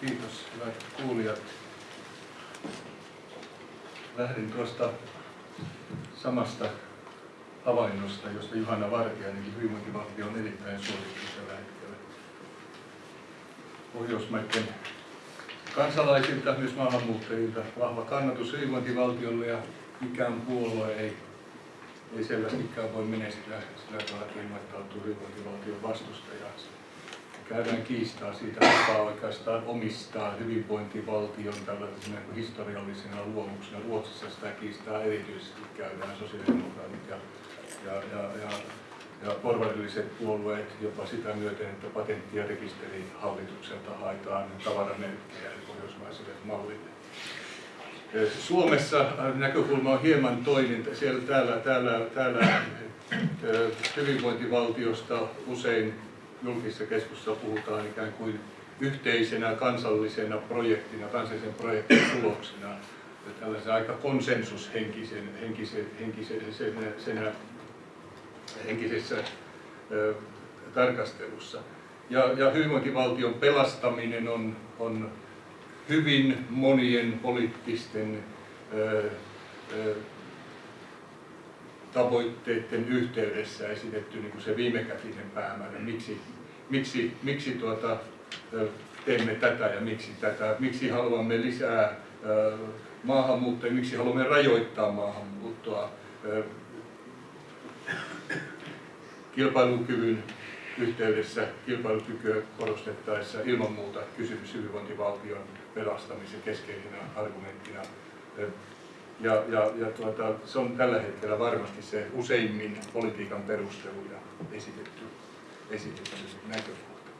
Kiitos, hyvät kuulijat. Lähdin tuosta samasta havainnosta, josta Juhana Vartiainenkin hyvinvointivaltio on erittäin suosittu tällä hetkellä. Pohjoismaiden kansalaisilta, myös maahanmuuttajilta, vahva kannatus hyvinvointivaltiolle ja mikään puolue ei, ei selvästikään voi menestyä sillä tavalla, että ilmoittautuu hyvinvointivaltion vastustajaksi. Käydään kiistaa siitä, kuka oikeastaan omistaa hyvinvointivaltion tällaisena historiallisena luomuksena. Ruotsissa sitä kiistaa erityisesti käydään sosiaalidemokraatit ja, ja, ja, ja, ja porvarilliset puolueet jopa sitä myöten, että patentti- ja rekisterihallitukselta haetaan tavaramerkkejä pohjoismaiselle mallille. Suomessa näkökulma on hieman toinen. Siellä, täällä, täällä, täällä hyvinvointivaltiosta usein julkisessa keskustelussa puhutaan ikään kuin yhteisenä kansallisena projektina, kansallisen projektin tuloksena, tällaisen aika konsensushenkisen, henkisen, henkisen, senä, henkisessä ö, tarkastelussa. Ja, ja hyvinvointivaltion pelastaminen on, on hyvin monien poliittisten ö, ö, tavoitteiden yhteydessä esitetty niin kuin se viimekätinen päämäärä, miksi, miksi, miksi tuota, teemme tätä ja miksi tätä, miksi haluamme lisää maahanmuuttoa, miksi haluamme rajoittaa maahanmuuttoa kilpailukyvyn yhteydessä kilpailukykyä korostettaessa ilman muuta kysymys hyvinvointivaltion pelastamisen keskeisenä argumenttina. Ja, ja, ja tuota, se on tällä hetkellä varmasti se useimmin politiikan perusteluja esitetty, esitetty näkökohta.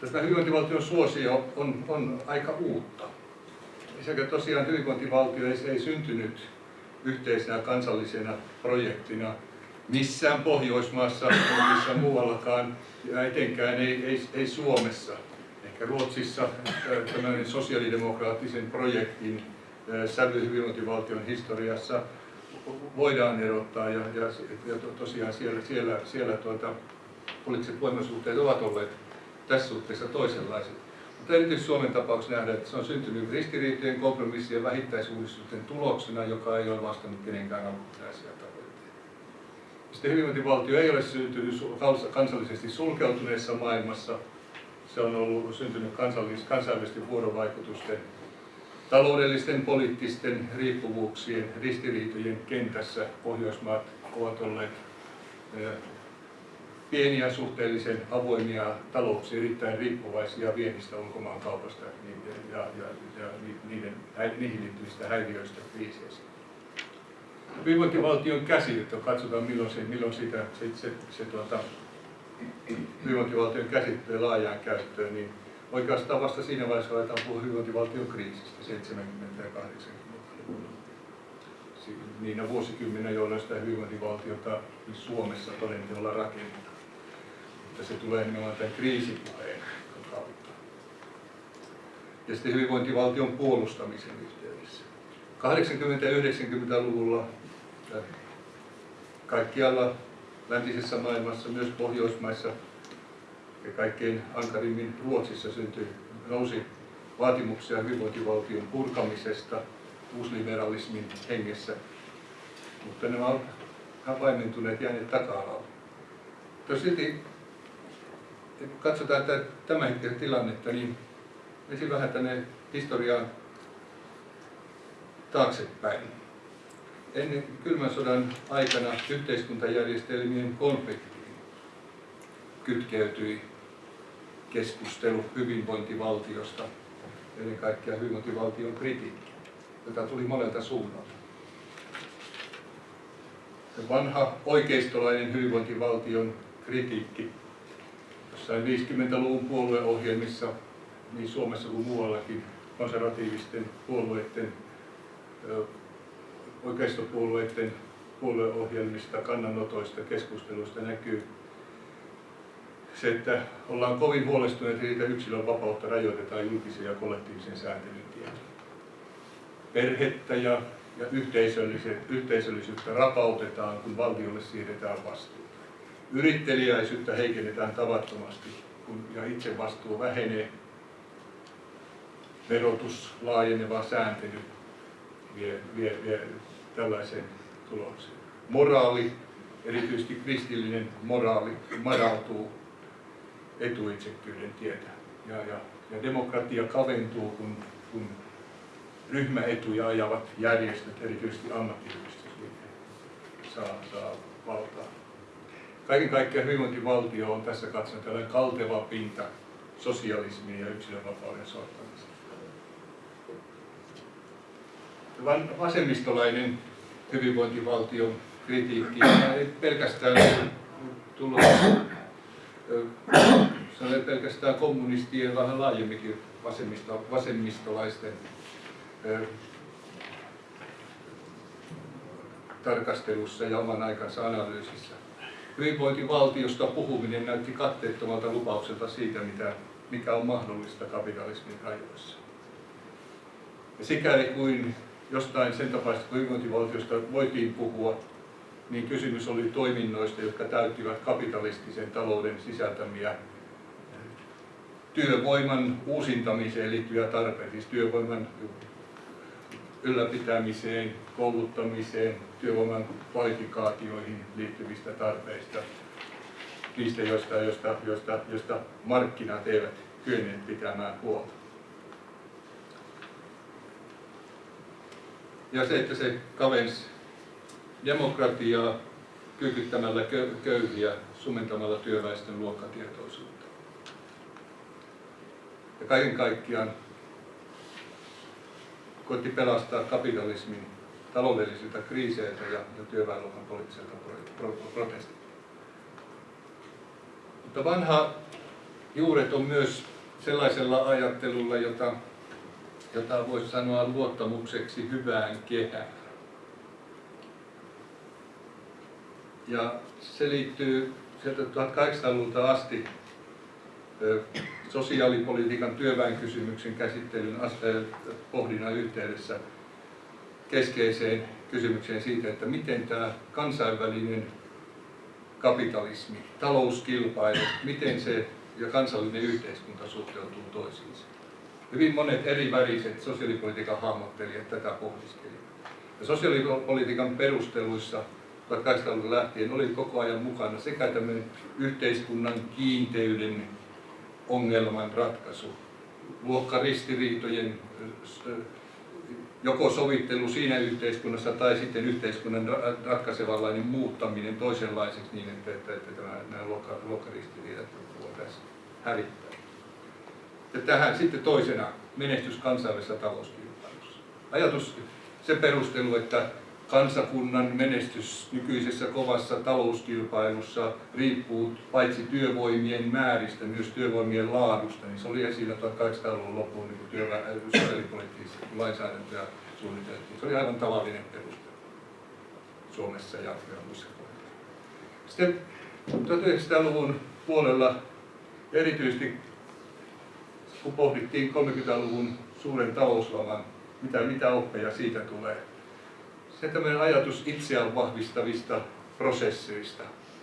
Tästä hyvinvointivaltion suosio on, on aika uutta. Sekä tosiaan hyvinvointivaltio ei, ei syntynyt yhteisenä kansallisena projektina missään Pohjoismaassa, missä muuallakaan, ja etenkään ei, ei, ei Suomessa. Ehkä Ruotsissa tämmöinen sosiaalidemokraattisen projektin sävy hyvinvointivaltion historiassa voidaan erottaa ja, ja, ja tosiaan siellä, siellä, siellä tuota, poliittiset voimasuhteet ovat olleet tässä suhteessa toisenlaiset. Mutta erityisesti Suomen tapauksessa nähdään, että se on syntynyt ristiriitojen, kompromissien ja vähittäisuudistusten tuloksena, joka ei ole vastannut kenenkään alkuperäisiä tavoitteita. Sitten hyvinvointivaltio ei ole syntynyt kansallisesti sulkeutuneessa maailmassa. Se on ollut syntynyt kansainvälisten vuorovaikutusten taloudellisten, poliittisten riippuvuuksien, ristiriitojen kentässä Pohjoismaat ovat olleet pieniä, suhteellisen avoimia talouksia, erittäin riippuvaisia viennistä ulkomaankaupasta ja, ja, ja niiden, niihin liittyvistä häiriöistä kriiseistä. Hyvinvointivaltion käsite, katsotaan milloin, se, milloin sitä, se, se, se tuota, hyvinvointivaltion käsitteen laajaan käyttöön, niin oikeastaan vasta siinä vaiheessa aletaan puhua hyvinvointivaltion kriisistä 70- ja 80-luvulla. Niinä vuosikymmenä, jolloin sitä hyvinvointivaltiota Suomessa todenteolla rakennetaan. Mutta se tulee nimenomaan tämän kriisipuheen kautta. Ja sitten hyvinvointivaltion puolustamisen yhteydessä. 80- ja 90-luvulla kaikkialla läntisessä maailmassa, myös Pohjoismaissa, ja kaikkein ankarimmin Ruotsissa syntyi, nousi vaatimuksia hyvinvointivaltion purkamisesta uusliberalismin hengessä, mutta nämä ovat vaimentuneet jääneet taka-alalle. Silti, kun katsotaan tämän hetken tilannetta, niin ensin vähän tänne historiaan taaksepäin. Ennen kylmän sodan aikana yhteiskuntajärjestelmien konfliktiin kytkeytyi keskustelu hyvinvointivaltiosta, ennen kaikkea hyvinvointivaltion kritiikki, jota tuli monelta suunnalta. Vanha oikeistolainen hyvinvointivaltion kritiikki jossain 50-luvun puolueohjelmissa niin Suomessa kuin muuallakin konservatiivisten puolueiden, oikeistopuolueiden puolueohjelmista, kannanotoista, keskusteluista näkyy se, että ollaan kovin huolestuneita siitä yksilön vapautta rajoitetaan julkisen ja kollektiivisen sääntelyn tiellä. Perhettä ja, ja yhteisöllisyyttä rapautetaan, kun valtiolle siirretään vastuuta. Yrittelijäisyyttä heikennetään tavattomasti, kun ja itse vastuu vähenee. verotus, laajeneva sääntely vie, vie, vie tällaiseen tulokseen. Moraali, erityisesti kristillinen moraali, madaltuu etuitsekkyyden tietä. Ja, ja, ja demokratia kaventuu, kun, kun ryhmäetuja ajavat järjestöt, erityisesti ammattiyhdistysliike, saa, saa valtaa. Kaiken kaikkiaan hyvinvointivaltio on tässä katsoen tällainen kalteva pinta sosialismiin ja yksilönvapauden sortamiseen. Vasemmistolainen hyvinvointivaltion kritiikki ei pelkästään tullut se on pelkästään kommunistien, vähän laajemminkin vasemmisto, vasemmistolaisten tarkastelussa ja oman aikansa analyysissä. Hyvinvointivaltiosta puhuminen näytti katteettomalta lupaukselta siitä, mitä, mikä on mahdollista kapitalismin rajoissa. Ja sikäli kuin jostain sen tapaista hyvinvointivaltiosta voitiin puhua, niin kysymys oli toiminnoista, jotka täyttivät kapitalistisen talouden sisältämiä työvoiman uusintamiseen liittyviä tarpeita, siis työvoiman ylläpitämiseen, kouluttamiseen, työvoiman kvalifikaatioihin liittyvistä tarpeista, niistä, joista, joista, joista, joista markkinat eivät kyenneet pitämään huolta. Ja se, että se kavensi demokratiaa kyykyttämällä köyhiä, sumentamalla työväestön luokkatietoisuutta. Ja kaiken kaikkiaan koitti pelastaa kapitalismin taloudellisilta kriiseiltä ja, ja työväenluokan poliittiselta protestilta. Mutta vanha juuret on myös sellaisella ajattelulla, jota, jota voisi sanoa luottamukseksi hyvään kehään. Ja se liittyy sieltä 1800-luvulta asti sosiaalipolitiikan työväenkysymyksen käsittelyn pohdinnan yhteydessä keskeiseen kysymykseen siitä, että miten tämä kansainvälinen kapitalismi, talouskilpailu, miten se ja kansallinen yhteiskunta suhteutuu toisiinsa. Hyvin monet eri väriset sosiaalipolitiikan hahmottelijat tätä pohdiskelivat. Ja sosiaalipolitiikan perusteluissa 1800 lähtien oli koko ajan mukana sekä tämmöinen yhteiskunnan kiinteyden ongelman ratkaisu, luokkaristiriitojen joko sovittelu siinä yhteiskunnassa tai sitten yhteiskunnan ratkaisevanlainen muuttaminen toisenlaiseksi niin, että, että, että tämä, nämä luokka, luokkaristiriidat voitaisiin hävittää. Ja tähän sitten toisena menestys kansainvälisessä talouskilpailussa. Ajatus, se perustelu, että kansakunnan menestys nykyisessä kovassa talouskilpailussa riippuu paitsi työvoimien määristä, myös työvoimien laadusta, niin se oli esillä 1800-luvun loppuun niin työvä- sosiaalipoliittisia lainsäädäntöä suunniteltiin. Se oli aivan tavallinen peruste Suomessa ja, muissa. Sitten 1900-luvun puolella erityisesti kun pohdittiin 30-luvun suuren talouslaman, mitä, mitä oppeja siitä tulee, se tämmöinen ajatus itseään vahvistavista prosesseista.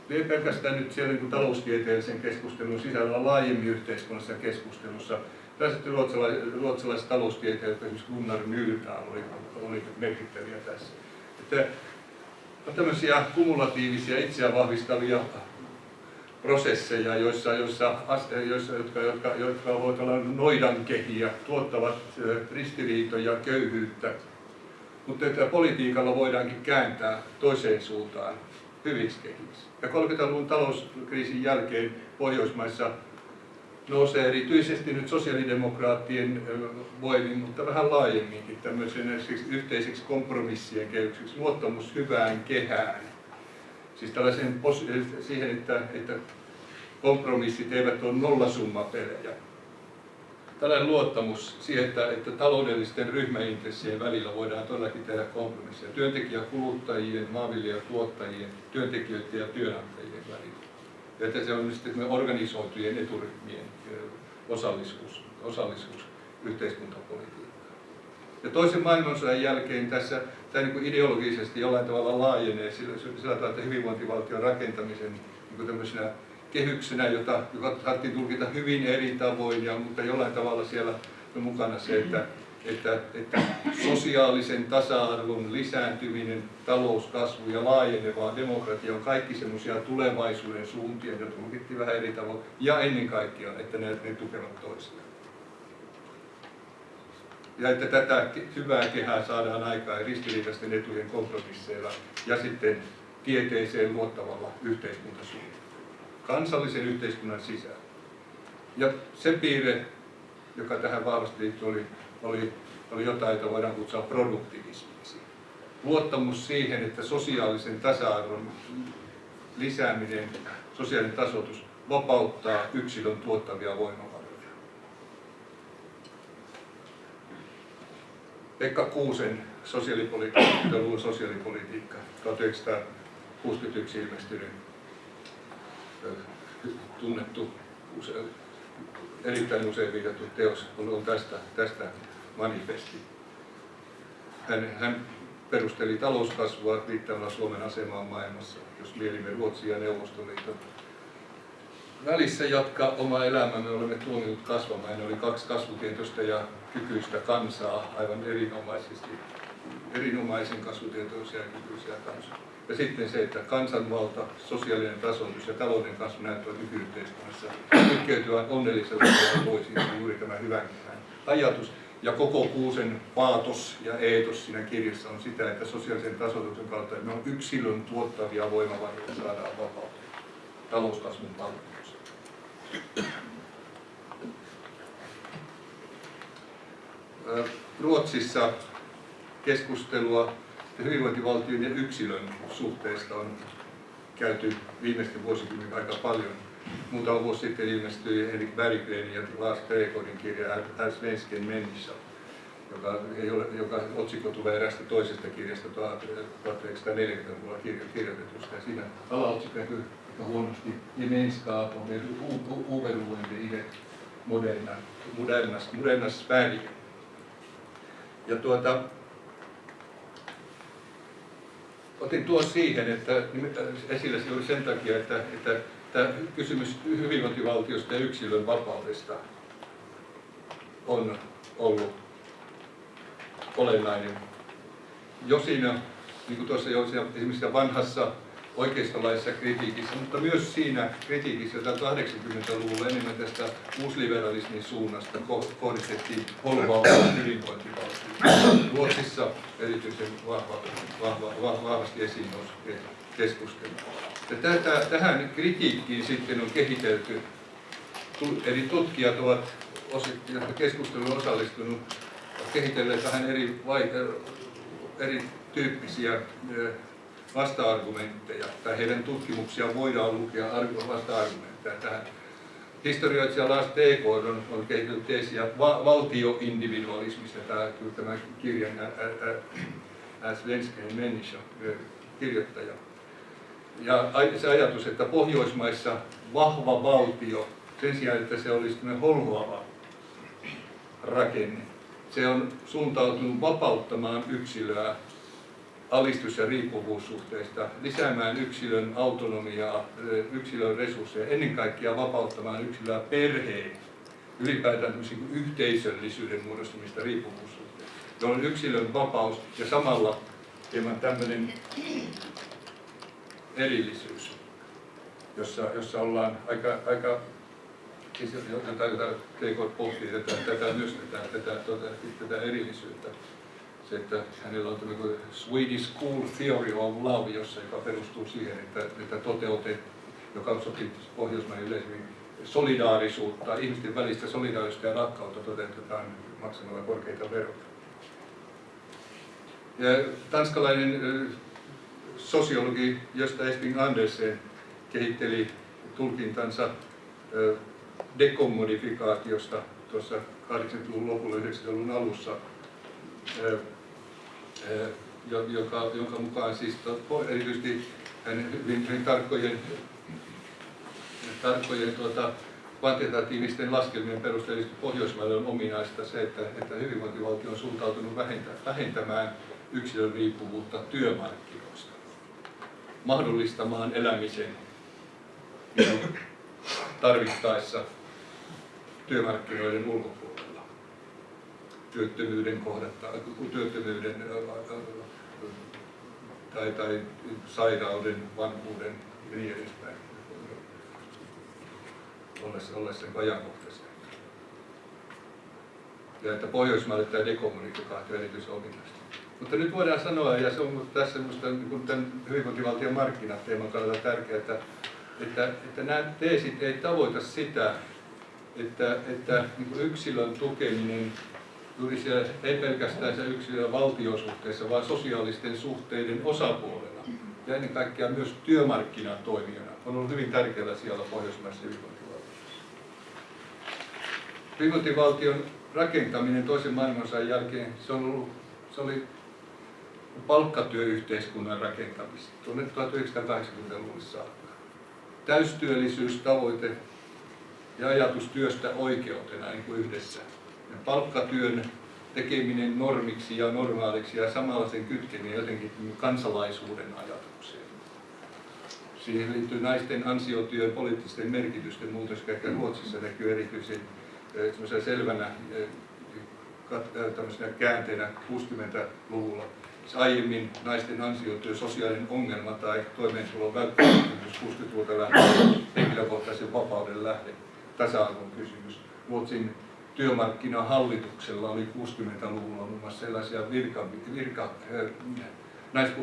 Ei pelkästään nyt siellä niin taloustieteellisen keskustelun sisällä laajemmin yhteiskunnassa keskustelussa. Tässä ruotsalaiset, ruotsalaiset taloustieteilijät, esimerkiksi Gunnar Myrdal, oli, oli merkittäviä tässä. Että on tämmöisiä kumulatiivisia itseään vahvistavia prosesseja, joissa, joissa, joissa jotka, jotka, jotka voivat olla noidankehiä, tuottavat ristiriitoja, köyhyyttä, mutta että politiikalla voidaankin kääntää toiseen suuntaan hyviksi kehiksi. Ja 30-luvun talouskriisin jälkeen Pohjoismaissa nousee erityisesti nyt sosiaalidemokraattien voimin, mutta vähän laajemminkin tämmöisen yhteiseksi kompromissien kehykseksi, luottamus hyvään kehään. Siis tällaisen siihen, että, että kompromissit eivät ole nollasummapelejä, tällainen luottamus siihen, että, että taloudellisten ryhmäintressien välillä voidaan todellakin tehdä kompromisseja työntekijäkuluttajien, maanviljelijätuottajien, työntekijöiden ja työnantajien välillä. Ja että se on sitten organisoitujen eturyhmien osallisuus, osallisuus yhteiskuntapolitiikkaan. Ja toisen maailmansodan jälkeen tässä tämä niin ideologisesti jollain tavalla laajenee sillä, sillä tavalla, että hyvinvointivaltion rakentamisen niin kehyksenä, jota, joka saatiin tulkita hyvin eri tavoin, ja, mutta jollain tavalla siellä on mukana se, että, että, että sosiaalisen tasa-arvon lisääntyminen, talouskasvu ja laajeneva demokratia on kaikki semmoisia tulevaisuuden suuntia, joita tulkittiin vähän eri tavoin, ja ennen kaikkea, että ne, ne tukevat toisiaan ja että tätä hyvää kehää saadaan aikaan ristiriitaisten etujen kompromisseilla ja sitten tieteeseen luottavalla yhteiskuntasuunnalla, kansallisen yhteiskunnan sisällä. Ja se piirre, joka tähän vahvasti liittyy, oli, oli, oli jotain, jota voidaan kutsua produktivismiksi. Luottamus siihen, että sosiaalisen tasa-arvon lisääminen, sosiaalinen tasoitus vapauttaa yksilön tuottavia voimavaroja. Pekka Kuusen sosiaalipolitiikka, sosiaalipolitiikka, 1961 ilmestynyt tunnettu, erittäin usein viitattu teos on tästä, tästä manifesti. Hän, hän perusteli talouskasvua viittaamalla Suomen asemaan maailmassa, jos mielimme Ruotsin ja Neuvostoliiton välissä jatkaa oma elämämme olemme tuomineet kasvamaan. Ne oli kaksi kasvutietoista ja kykyistä kansaa aivan erinomaisesti, erinomaisen kasvutietoisia ja kykyisiä kansaa. Ja sitten se, että kansanvalta, sosiaalinen tasoitus ja talouden kasvu näyttävät nykyyhteiskunnassa kytkeytyvän onnellisella ja voisi juuri tämä hyvän ajatus. Ja koko Kuusen paatos ja eetos siinä kirjassa on sitä, että sosiaalisen tasoituksen kautta me on yksilön tuottavia voimavaroja saadaan vapautta talouskasvun palveluksi. Ruotsissa keskustelua hyvinvointivaltion ja yksilön suhteesta on käyty viimeisten vuosikymmenen aika paljon. Muutama vuosi sitten ilmestyi Erik Berggren ja Lars Gregorin kirja Här svensken människa, joka, joka otsikko tulee erästä toisesta kirjasta 1940-luvulla kirjoitetusta. Ja siinä alaotsikko näkyy aika huonosti gemenskap och oberoende i det moderna, moderna, moderna. Ja tuota, otin tuon siihen, että esillä se oli sen takia, että, että tämä kysymys hyvinvointivaltiosta ja yksilön vapaudesta on ollut olennainen. Jo siinä, niin kuin tuossa jo esimerkiksi vanhassa oikeistolaisessa kritiikissä, mutta myös siinä kritiikissä, jota 80-luvulla enemmän tästä uusliberalismin suunnasta kohdistettiin holvaavaan hyvinvointivaltioon. Ruotsissa erityisen vahva, vahva, vahva, vahvasti esiin nousi keskustelu. Ja tätä, tähän kritiikkiin sitten on kehitelty, eri tutkijat ovat keskusteluun osallistunut, kehitelleet vähän eri, vai, eri tyyppisiä vasta-argumentteja, tai heidän tutkimuksia voidaan lukea vasta-argumentteja tähän. Historioitsija Lars T.K. on, on kehitellyt teesiä va- valtioindividualismista, tämä, tämä kirjan Svensken Människa kirjoittaja. Ja se ajatus, että Pohjoismaissa vahva valtio, sen sijaan, että se olisi holhoava rakenne, se on suuntautunut vapauttamaan yksilöä alistus- ja riippuvuussuhteista, lisäämään yksilön autonomiaa, yksilön resursseja, ennen kaikkea vapauttamaan yksilöä perheen, ylipäätään yhteisöllisyyden muodostumista riippuvuussuhteista, jolloin yksilön vapaus ja samalla hieman tämmöinen erillisyys, jossa, jossa ollaan aika, aika siis jota, jota TK pohtii tätä, tätä myös tätä, tätä, tätä, tätä erillisyyttä se, että hänellä on tämmöinen Swedish School Theory of Love, jossa, joka perustuu siihen, että, että toteutet, joka sopii Pohjoismaiden yleisemmin solidaarisuutta, ihmisten välistä solidaarisuutta ja rakkautta toteutetaan maksamalla korkeita veroja. Ja tanskalainen sosiologi Josta Esping Andersen kehitteli tulkintansa dekommodifikaatiosta tuossa 80-luvun lopulla 90-luvun alussa joka, jonka mukaan siis erityisesti hyvin, hyvin tarkkojen, tarkkojen tuota, kvantitatiivisten laskelmien perusteella Pohjoismaille on ominaista se, että, että hyvinvointivaltio on suuntautunut vähentämään yksilön riippuvuutta työmarkkinoista, mahdollistamaan elämisen tarvittaessa työmarkkinoiden ulkopuolella. Työttömyyden kohdatta, työttömyyden tai, tai sairauden, vanhuuden ja niin edespäin ollessa, ollessa ajankohtaisia. Ja että Pohjoismaille tämä dekommunikaatio erityisominaista. Mutta nyt voidaan sanoa, ja se on tässä minusta niin tämän hyvinvointivaltion markkinateeman kannalta tärkeää, että, että, että nämä teesit ei tavoita sitä, että, että niin yksilön tukeminen juuri siellä, ei pelkästään se yksilön valtiosuhteessa, vaan sosiaalisten suhteiden osapuolena ja ennen kaikkea myös työmarkkinatoimijana on ollut hyvin tärkeällä siellä pohjoismaisessa hyvinvointivaltiossa. Hyvinvointivaltion rakentaminen toisen maailmansodan jälkeen, se, on ollut, se oli palkkatyöyhteiskunnan rakentamista tuonne 1980-luvulle saakka. Täystyöllisyystavoite ja ajatus työstä oikeutena niin kuin yhdessä. Palkkatyön tekeminen normiksi ja normaaliksi ja samalla sen kytkeminen jotenkin kansalaisuuden ajatukseen. Siihen liittyy naisten ansiotyön poliittisten merkitysten muutos, ehkä Ruotsissa näkyy erityisen selvänä käänteenä 60-luvulla aiemmin naisten ansiotyö, sosiaalinen ongelma tai toimeentulon välttämättömyys 60-luvulta lähtien henkilökohtaisen vapauden lähde, tasa-arvon kysymys. Ruotsin työmarkkinahallituksella oli 60-luvulla muun muassa sellaisia virka, virka, naispu,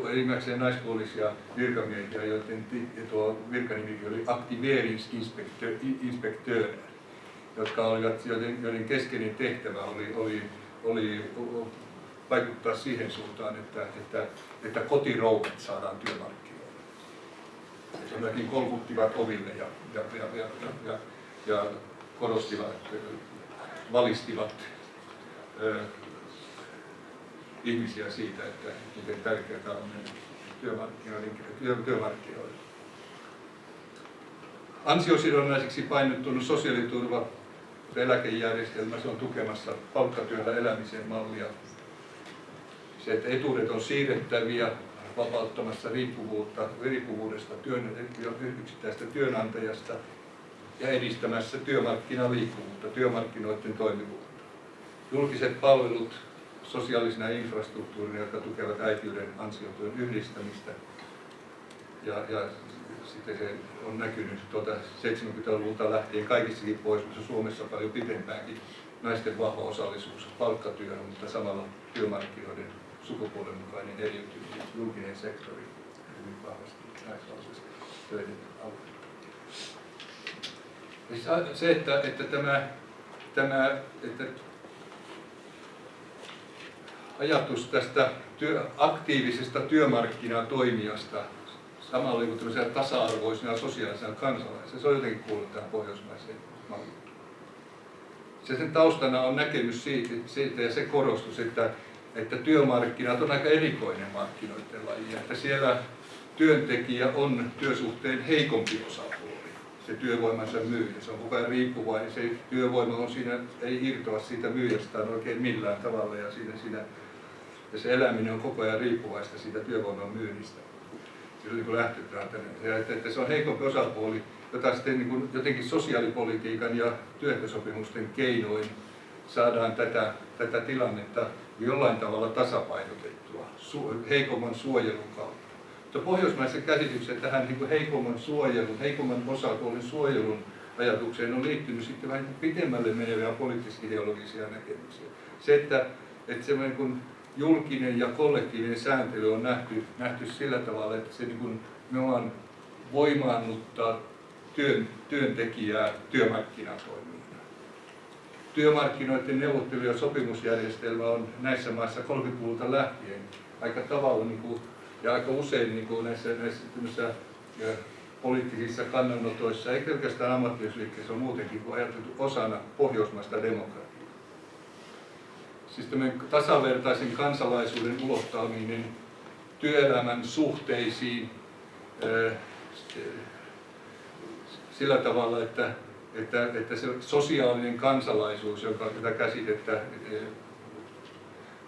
naispuolisia virkamiehiä, joiden tuo virkanimi oli aktiveringsinspektör, jotka olivat, joiden, joiden keskeinen tehtävä oli, oli, oli vaikuttaa siihen suuntaan, että, että, että kotirouvat saadaan työmarkkinoille. Jollakin kolkuttivat oville ja, ja, ja, ja, ja, ja korostivat, valistivat ö, ihmisiä siitä, että miten tärkeää on työmarkkinoiden, työ, työmarkkinoille. Ansiosidonnaiseksi painottunut sosiaaliturva eläkejärjestelmä, se on tukemassa palkkatyöllä elämisen mallia se, että etuudet on siirrettäviä vapauttamassa riippuvuutta, riippuvuudesta työn, yksittäistä työnantajasta ja edistämässä työmarkkinaliikkuvuutta, työmarkkinoiden toimivuutta. Julkiset palvelut sosiaalisena infrastruktuurina, jotka tukevat äitiyden ansiotyön yhdistämistä. Ja, ja sitten se on näkynyt tuota 70-luvulta lähtien kaikissakin pohjoismaissa Suomessa paljon pitempäänkin naisten vahva osallisuus palkkatyöhön, mutta samalla työmarkkinoiden sukupuolen mukainen eriytyminen, julkinen sektori hyvin vahvasti naisvaltaisesti töiden alueella. Siis se, että, että tämä, tämä että ajatus tästä työ, aktiivisesta työmarkkinatoimijasta samalla kuin tasa-arvoisena sosiaalisena kansalaisena, se on jotenkin kuullut tähän pohjoismaiseen malliin. Se sen taustana on näkemys siitä, siitä ja se korostus, että että työmarkkinat on aika erikoinen markkinoiden laji, että siellä työntekijä on työsuhteen heikompi osapuoli, se työvoimansa myyjä. Se on koko ajan riippuvainen, se työvoima on siinä, ei irtoa siitä myyjästään oikein millään tavalla ja, siinä, siinä, ja se eläminen on koko ajan riippuvaista siitä työvoiman myynnistä. Se on niin lähtötilanteena. Ja että, että se on heikompi osapuoli, jota sitten niin kuin jotenkin sosiaalipolitiikan ja työehtosopimusten keinoin saadaan tätä, tätä tilannetta jollain tavalla tasapainotettua heikomman suojelun kautta. Mutta pohjoismaisen käsityksen tähän niin heikomman suojelun, heikomman osapuolen suojelun ajatukseen on liittynyt sitten vähän pitemmälle meneviä poliittis-ideologisia näkemyksiä. Se, että, että se niin kuin julkinen ja kollektiivinen sääntely on nähty, nähty sillä tavalla, että se niin kuin, ollaan voimaannuttaa työn, työntekijää työmarkkinatoimiin työmarkkinoiden neuvottelu- ja sopimusjärjestelmä on näissä maissa 30-luvulta lähtien aika tavalla niin kuin, ja aika usein niin kuin näissä, näissä poliittisissa kannanotoissa, ei pelkästään ammattiyhdysliikkeessä, on muutenkin ajateltu osana pohjoismaista demokratiaa. Siis tasavertaisen kansalaisuuden ulottaminen työelämän suhteisiin sillä tavalla, että että, että se sosiaalinen kansalaisuus, joka tätä käsitettä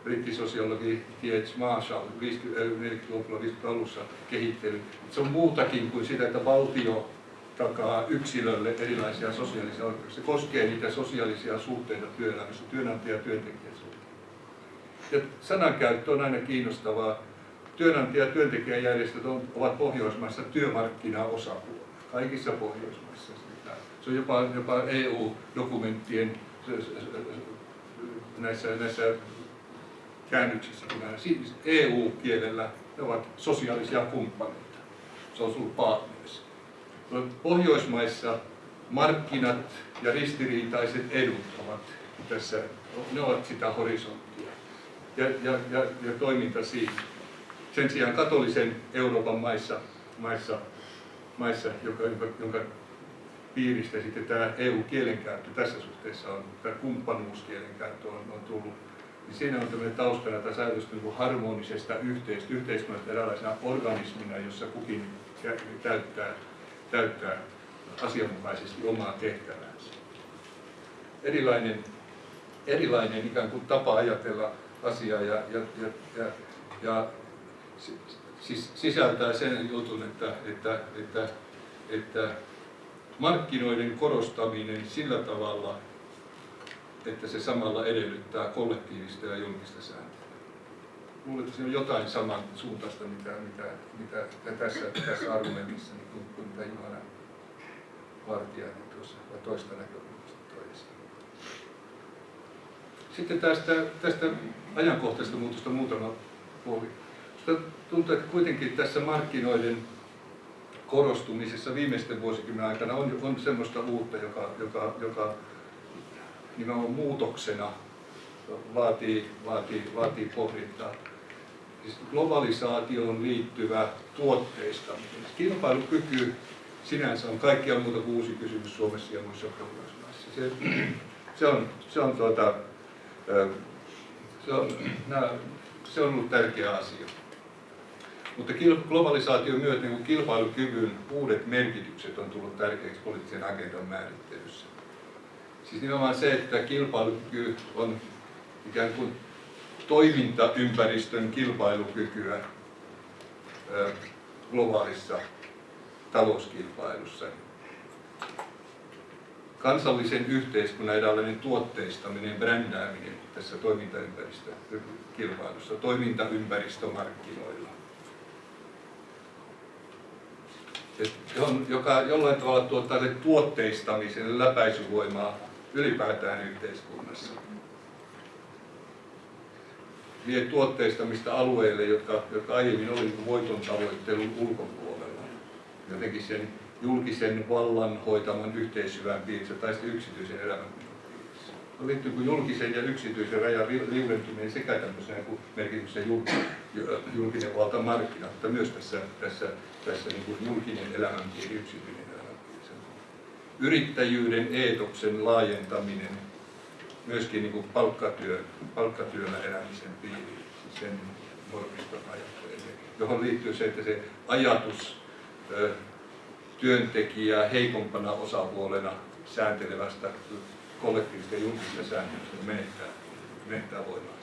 eh, brittisosiologi T.H. Marshall 40-luvulla 50 alussa kehitteli. Se on muutakin kuin sitä, että valtio takaa yksilölle erilaisia sosiaalisia oikeuksia. Se koskee niitä sosiaalisia suhteita työelämässä, työnantaja- ja työntekijäsuhteita. Ja sanankäyttö on aina kiinnostavaa. Työnantaja- ja työntekijäjärjestöt ovat Pohjoismaissa työmarkkinaosapuolia, kaikissa Pohjoismaissa. Se on jopa, jopa EU-dokumenttien näissä, näissä käännöksissä, siis EU-kielellä ne ovat sosiaalisia kumppaneita, social partners. Pohjoismaissa markkinat ja ristiriitaiset edut ovat tässä, ne ovat sitä horisonttia ja, ja, ja, ja toiminta siinä. Sen sijaan katolisen Euroopan maissa, maissa, maissa joka, jonka, jonka piiristä sitten tämä EU-kielenkäyttö tässä suhteessa on, tämä kumppanuuskielenkäyttö on, on tullut, niin siinä on tämmöinen taustana tässä ajatus niin harmonisesta yhteistyöstä, yhteiskunnasta eräänlaisena organismina, jossa kukin täyttää, täyttää asianmukaisesti omaa tehtäväänsä. Erilainen, erilainen ikään kuin tapa ajatella asiaa ja, ja, ja, ja, ja siis sisältää sen jutun, että, että, että, että markkinoiden korostaminen sillä tavalla, että se samalla edellyttää kollektiivista ja julkista sääntelyä. Luulen, että se on jotain saman suuntaista, mitä, mitä, mitä tässä, tässä argumentissa, niin kuin, kuin mitä Johanna Vartiainen tuossa toista näkökulmasta toi Sitten tästä, tästä ajankohtaisesta muutosta muutama puoli. Sitä tuntuu, että kuitenkin tässä markkinoiden korostumisessa viimeisten vuosikymmenen aikana on, on semmoista uutta, joka, joka, joka nimenomaan muutoksena vaatii, vaatii, vaatii pohdintaa. Siis globalisaatioon liittyvä tuotteistaminen. Kilpailukyky sinänsä on kaikkia muuta kuin uusi kysymys Suomessa ja muissa Pohjoismaissa. Se, se, on, se, on, tuota, se, on, se on ollut tärkeä asia. Mutta globalisaation myötä niin kilpailukyvyn uudet merkitykset on tullut tärkeäksi poliittisen agendan määrittelyssä. Siis nimenomaan se, että kilpailukyky on ikään kuin toimintaympäristön kilpailukykyä globaalissa talouskilpailussa. Kansallisen yhteiskunnan eräänlainen tuotteistaminen, brändääminen tässä toimintaympäristökilpailussa, toimintaympäristömarkkinoilla. joka jollain tavalla tuottaa tuotteistamisen läpäisyvoimaa ylipäätään yhteiskunnassa. Vie tuotteistamista alueille, jotka, jotka aiemmin oli voiton tavoittelun ulkopuolella. Jotenkin sen julkisen vallan hoitaman yhteishyvän piirissä tai sitten yksityisen elämän piirissä. No liittyy kuin julkisen ja yksityisen rajan liudentuminen sekä tämmöisenä kuin merkityksen julkinen valta markkina, mutta myös tässä, tässä, tässä niin kuin julkinen elämänpiiri, yksityinen. Yrittäjyyden eetoksen laajentaminen myöskin niin kuin palkkatyö, palkkatyöllä elämisen piiriin, sen normiston ajattelee, johon liittyy se, että se ajatus työntekijää heikompana osapuolena sääntelevästä kollektiivista ja julkista sääntelystä menettää, menettää voimaansa.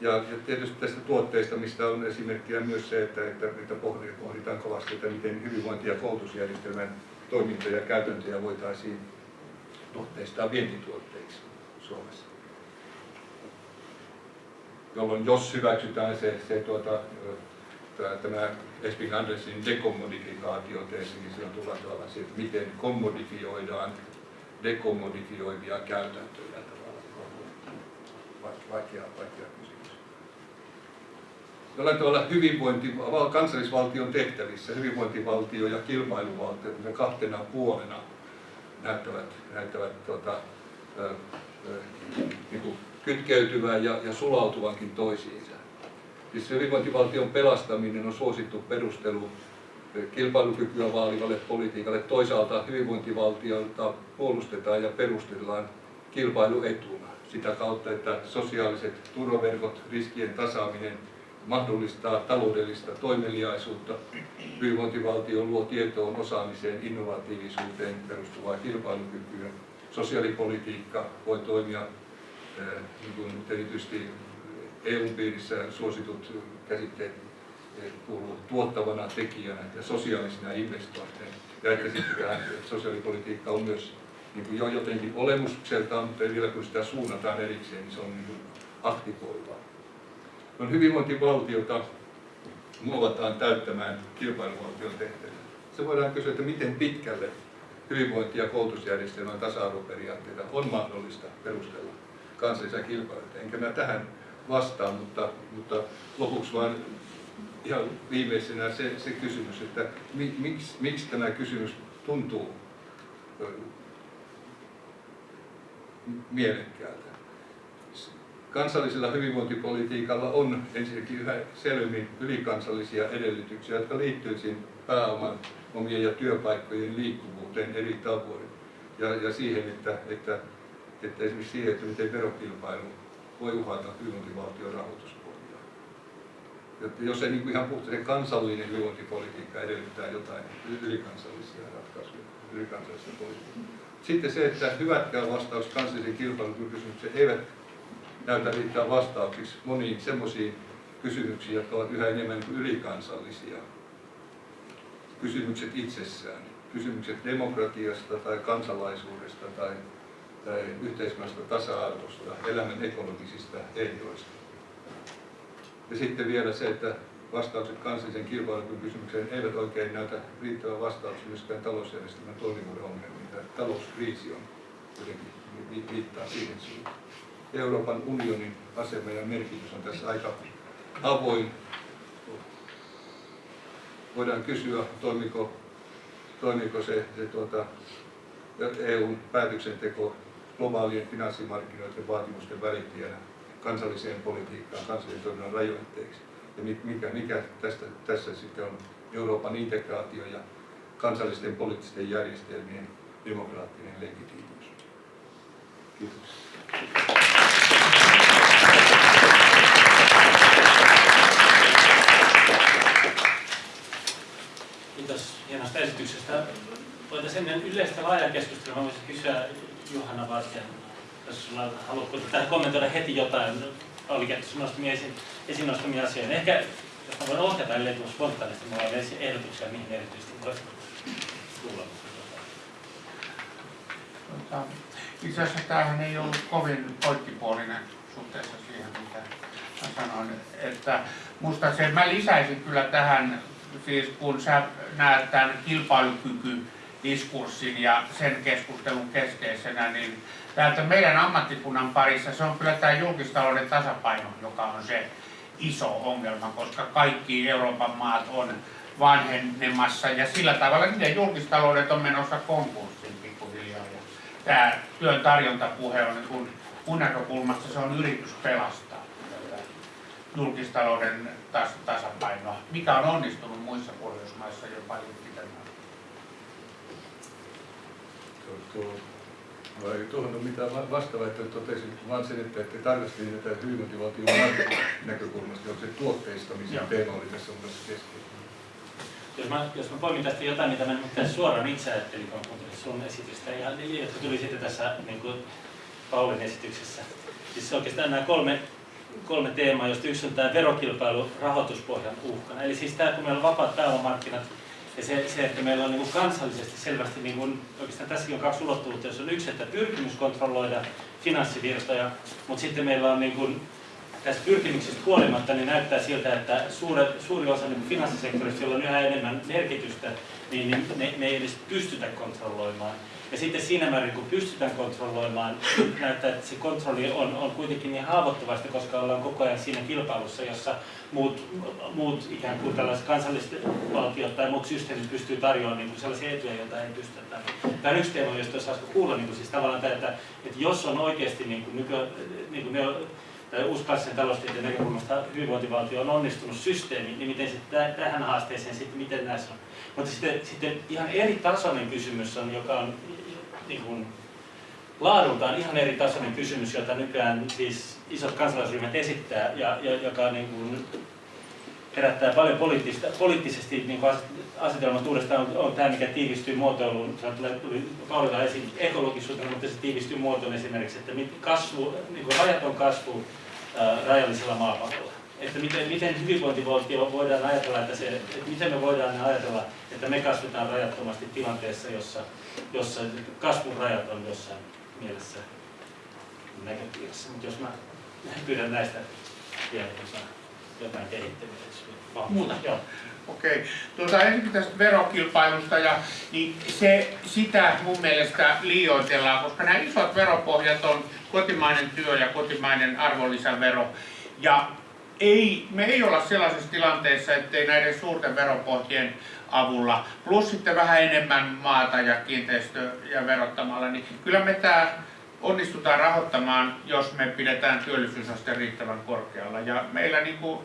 Ja, ja tietysti tästä tuotteista, mistä on esimerkkiä myös se, että, että, että pohditaan kovasti, että miten hyvinvointi- ja koulutusjärjestelmän toimintoja ja käytäntöjä voitaisiin tuotteistaa vientituotteiksi Suomessa. Jolloin jos hyväksytään se, se tuota, tämä Esping Andersin dekommodifikaatioteesi, niin silloin tullaan tavallaan siihen, että miten kommodifioidaan dekommodifioivia käytäntöjä tavallaan. Vaikea, vaikea. Jollain tavalla hyvinvointi, kansallisvaltion tehtävissä hyvinvointivaltio ja kilpailuvaltio kahtena puolena näyttävät, näyttävät tuota, ö, ö, niin kuin kytkeytyvän ja, ja sulautuvankin toisiinsa. Siis hyvinvointivaltion pelastaminen on suosittu perustelu kilpailukykyä vaalivalle politiikalle. Toisaalta hyvinvointivaltiolta puolustetaan ja perustellaan kilpailuetuna sitä kautta, että sosiaaliset turvaverkot, riskien tasaaminen mahdollistaa taloudellista toimeliaisuutta. Hyvinvointivaltio luo tietoon, osaamiseen, innovatiivisuuteen perustuvaa kilpailukykyä. Sosiaalipolitiikka voi toimia niin kuin erityisesti EU-piirissä suositut käsitteet kuuluu tuottavana tekijänä ja sosiaalisena investointeina. Ja että sitten tähän sosiaalipolitiikka on myös niin kuin jo jotenkin olemukseltaan, mutta vielä kun sitä suunnataan erikseen, niin se on niin aktivoivaa. On hyvinvointivaltiota muovataan täyttämään kilpailuvaltion tehtäviä. Se voidaan kysyä, että miten pitkälle hyvinvointi- ja koulutusjärjestelmän tasa-arvoperiaatteita on mahdollista perustella kansallisia kilpailuita. Enkä mä tähän vastaan, mutta, mutta lopuksi vaan ihan viimeisenä se, se kysymys, että mi, miksi, miksi tämä kysymys tuntuu mielekkäältä. Kansallisella hyvinvointipolitiikalla on ensinnäkin yhä selvemmin ylikansallisia edellytyksiä, jotka liittyvät pääoman omien ja työpaikkojen liikkuvuuteen eri tavoin. Ja, ja siihen, että, että, että esimerkiksi siihen, että miten verokilpailu voi uhata hyvinvointivaltion rahoituspohjaa. Jotta jos se niin kuin ihan puhtaasti kansallinen hyvinvointipolitiikka edellyttää jotain ylikansallisia ratkaisuja, ylikansallista politiikkaa. Sitten se, että hyvätkään vastaukset kansallisen kilpailukykysymykseen eivät näytä riittää vastauksiksi moniin semmoisiin kysymyksiin, jotka ovat yhä enemmän kuin ylikansallisia. Kysymykset itsessään, kysymykset demokratiasta tai kansalaisuudesta tai, tai yhteiskunnasta tasa-arvosta, elämän ekologisista ehdoista. Ja sitten vielä se, että vastaukset kansallisen kilpailukykysymykseen eivät oikein näytä riittävän vastauksia myöskään talousjärjestelmän toimivuuden ongelmiin. Talouskriisi on jotenkin viittaa siihen suuntaan. Euroopan unionin asema ja merkitys on tässä aika avoin. Voidaan kysyä, toimiko, toimiko se, se tuota, EUn päätöksenteko globaalien finanssimarkkinoiden vaatimusten välittäjänä kansalliseen politiikkaan, kansallisen toiminnan rajoitteeksi. Ja mikä, mikä tästä, tässä sitten on Euroopan integraatio ja kansallisten poliittisten järjestelmien demokraattinen legitiimiys. Kiitos. Kiitos hienosta esityksestä. Voitaisiin ennen yleistä laajaa keskustelua, voisin kysyä Johanna Vartjan, jos sulla haluatko tähän kommentoida heti jotain, sinun nostamia esiin, esiin nostamia asioita. Ehkä, jos mä voin ohjata ellei spontaanisti, mulla on ehdotuksia, mihin erityisesti voisi tulla. Tota, itse asiassa tämähän ei ollut kovin poikkipuolinen suhteessa siihen, mitä sanoin. Että musta se, mä lisäisin kyllä tähän siis kun sä näet tämän kilpailukykydiskurssin ja sen keskustelun keskeisenä, niin täältä meidän ammattikunnan parissa se on kyllä tämä julkistalouden tasapaino, joka on se iso ongelma, koska kaikki Euroopan maat on vanhenemassa ja sillä tavalla niiden julkistaloudet on menossa konkurssiin pikkuhiljaa. Ja tämä työn tarjontapuhe on niin kun mun näkökulmasta se on yritys pelastaa julkistalouden tas, tasapainoa, mikä on onnistunut muissa Pohjoismaissa jo paljon pitemmän. Tuohon on mitään vastaavaa, että totesin vaan sen, että, että tarkastelin tätä hyvinvointivaltion näkökulmasta, onko se tuotteistamisen Joo. teema oli tässä mun mielestä keskeinen. Jos mä, jos mä poimin tästä jotain, mitä mä nyt suoraan itse ajattelin, kun kuuntelin sun esitystä, ja jotka tuli sitten tässä niin kuin Paulin esityksessä. Siis oikeastaan nämä kolme kolme teemaa, joista yksi on tämä verokilpailu rahoituspohjan uhkana. Eli siis tämä, kun meillä on vapaat pääomamarkkinat, ja se, se, että meillä on niin kuin kansallisesti selvästi, niin kuin, oikeastaan tässäkin on kaksi ulottuvuutta, jos on yksi, että pyrkimys kontrolloida finanssivirtoja, mutta sitten meillä on niin kuin, tästä pyrkimyksestä huolimatta niin näyttää siltä, että suure, suuri osa niin finanssisektorista, jolla on yhä enemmän merkitystä, niin, niin ne, ei edes pystytä kontrolloimaan. Ja sitten siinä määrin, kun pystytään kontrolloimaan, näyttää, että se kontrolli on, on kuitenkin niin haavoittuvasta, koska ollaan koko ajan siinä kilpailussa, jossa muut, muut ikään kuin tällaiset kansalliset valtiot tai muut systeemit pystyy tarjoamaan niin kuin sellaisia etuja, joita ei pystytä. Tämä on yksi teema, josta saisi kuulla, niin kuin siis tavallaan tämä, että, että jos on oikeasti niin kuin nyky, niin kuin ne, uusklassisen taloustieteen näkökulmasta hyvinvointivaltio on onnistunut systeemi, niin miten se tähän haasteeseen sitten, miten näissä on. Mutta sitten, sitten ihan eri tasoinen kysymys on, joka on niin kuin, laadultaan ihan eri tasoinen kysymys, jota nykyään siis isot kansalaisryhmät esittää ja, ja joka niin kuin, herättää paljon poliittista, poliittisesti niin kuin asetelmat uudestaan on, on tämä, mikä tiivistyy muotoiluun, se tuli Paulilla esiin ekologisuutena, mutta se tiivistyy muotoon esimerkiksi, että kasvu, niin kuin rajaton kasvu rajallisella maapallolla. että miten, miten hyvinvointivaltio voidaan ajatella, että se, että miten me voidaan ajatella, että me kasvetaan rajattomasti tilanteessa, jossa, jossa kasvun rajat on jossain mielessä näköpiirissä. Mutta jos mä pyydän näistä vielä jotain kehittämiseksi. Muuta, joo. Okei. Tuota, ensin tästä verokilpailusta, ja, niin se, sitä mun mielestä liioitellaan, koska nämä isot veropohjat on kotimainen työ ja kotimainen arvonlisävero. Ja ei, me ei olla sellaisessa tilanteessa, ettei näiden suurten veropohjien avulla, plus sitten vähän enemmän maata ja kiinteistöjä verottamalla, niin kyllä me tämä onnistutaan rahoittamaan, jos me pidetään työllisyysaste riittävän korkealla. Ja meillä niin kuin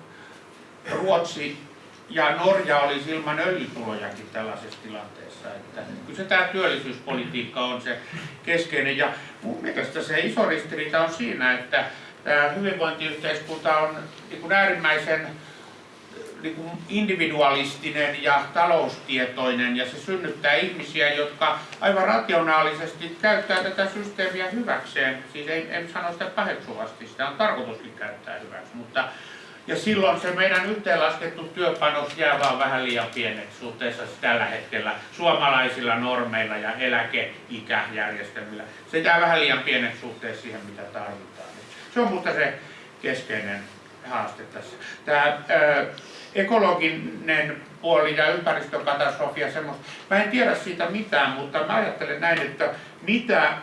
Ruotsi ja Norja olisi ilman öljytulojakin tällaisessa tilanteessa. Että kyllä se tämä työllisyyspolitiikka on se keskeinen. Ja mun mielestä se iso ristiriita on siinä, että tämä hyvinvointiyhteiskunta on niin äärimmäisen niin kuin individualistinen ja taloustietoinen ja se synnyttää ihmisiä, jotka aivan rationaalisesti käyttää tätä systeemiä hyväkseen. Siis ei, en sano sitä paheksuvasti, sitä on tarkoituskin käyttää hyväksi, mutta ja silloin se meidän yhteenlaskettu työpanos jää vaan vähän liian pieneksi suhteessa tällä hetkellä suomalaisilla normeilla ja eläkeikäjärjestelmillä. Se jää vähän liian pieneksi suhteessa siihen, mitä tarvitaan. Se on mutta se keskeinen haaste tässä. Tämä ö, ekologinen puoli ja ympäristökatastrofi ja semmoista. Mä en tiedä siitä mitään, mutta mä ajattelen näin, että mitä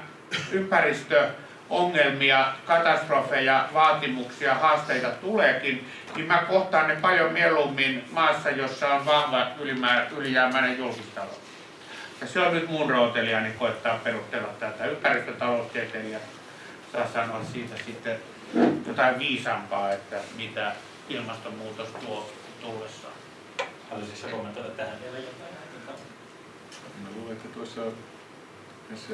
ympäristö ongelmia, katastrofeja, vaatimuksia, haasteita tuleekin, niin mä kohtaan ne paljon mieluummin maassa, jossa on vahva ylijäämäinen julkistalous. Ja se on nyt mun rooteliani koittaa perustella tätä. Ympäristötaloustieteilijä saa sanoa siitä sitten jotain viisampaa, että mitä ilmastonmuutos tuo tullessaan. Haluaisitko kommentoida tähän vielä jotain? Mä luulen, että tuossa tässä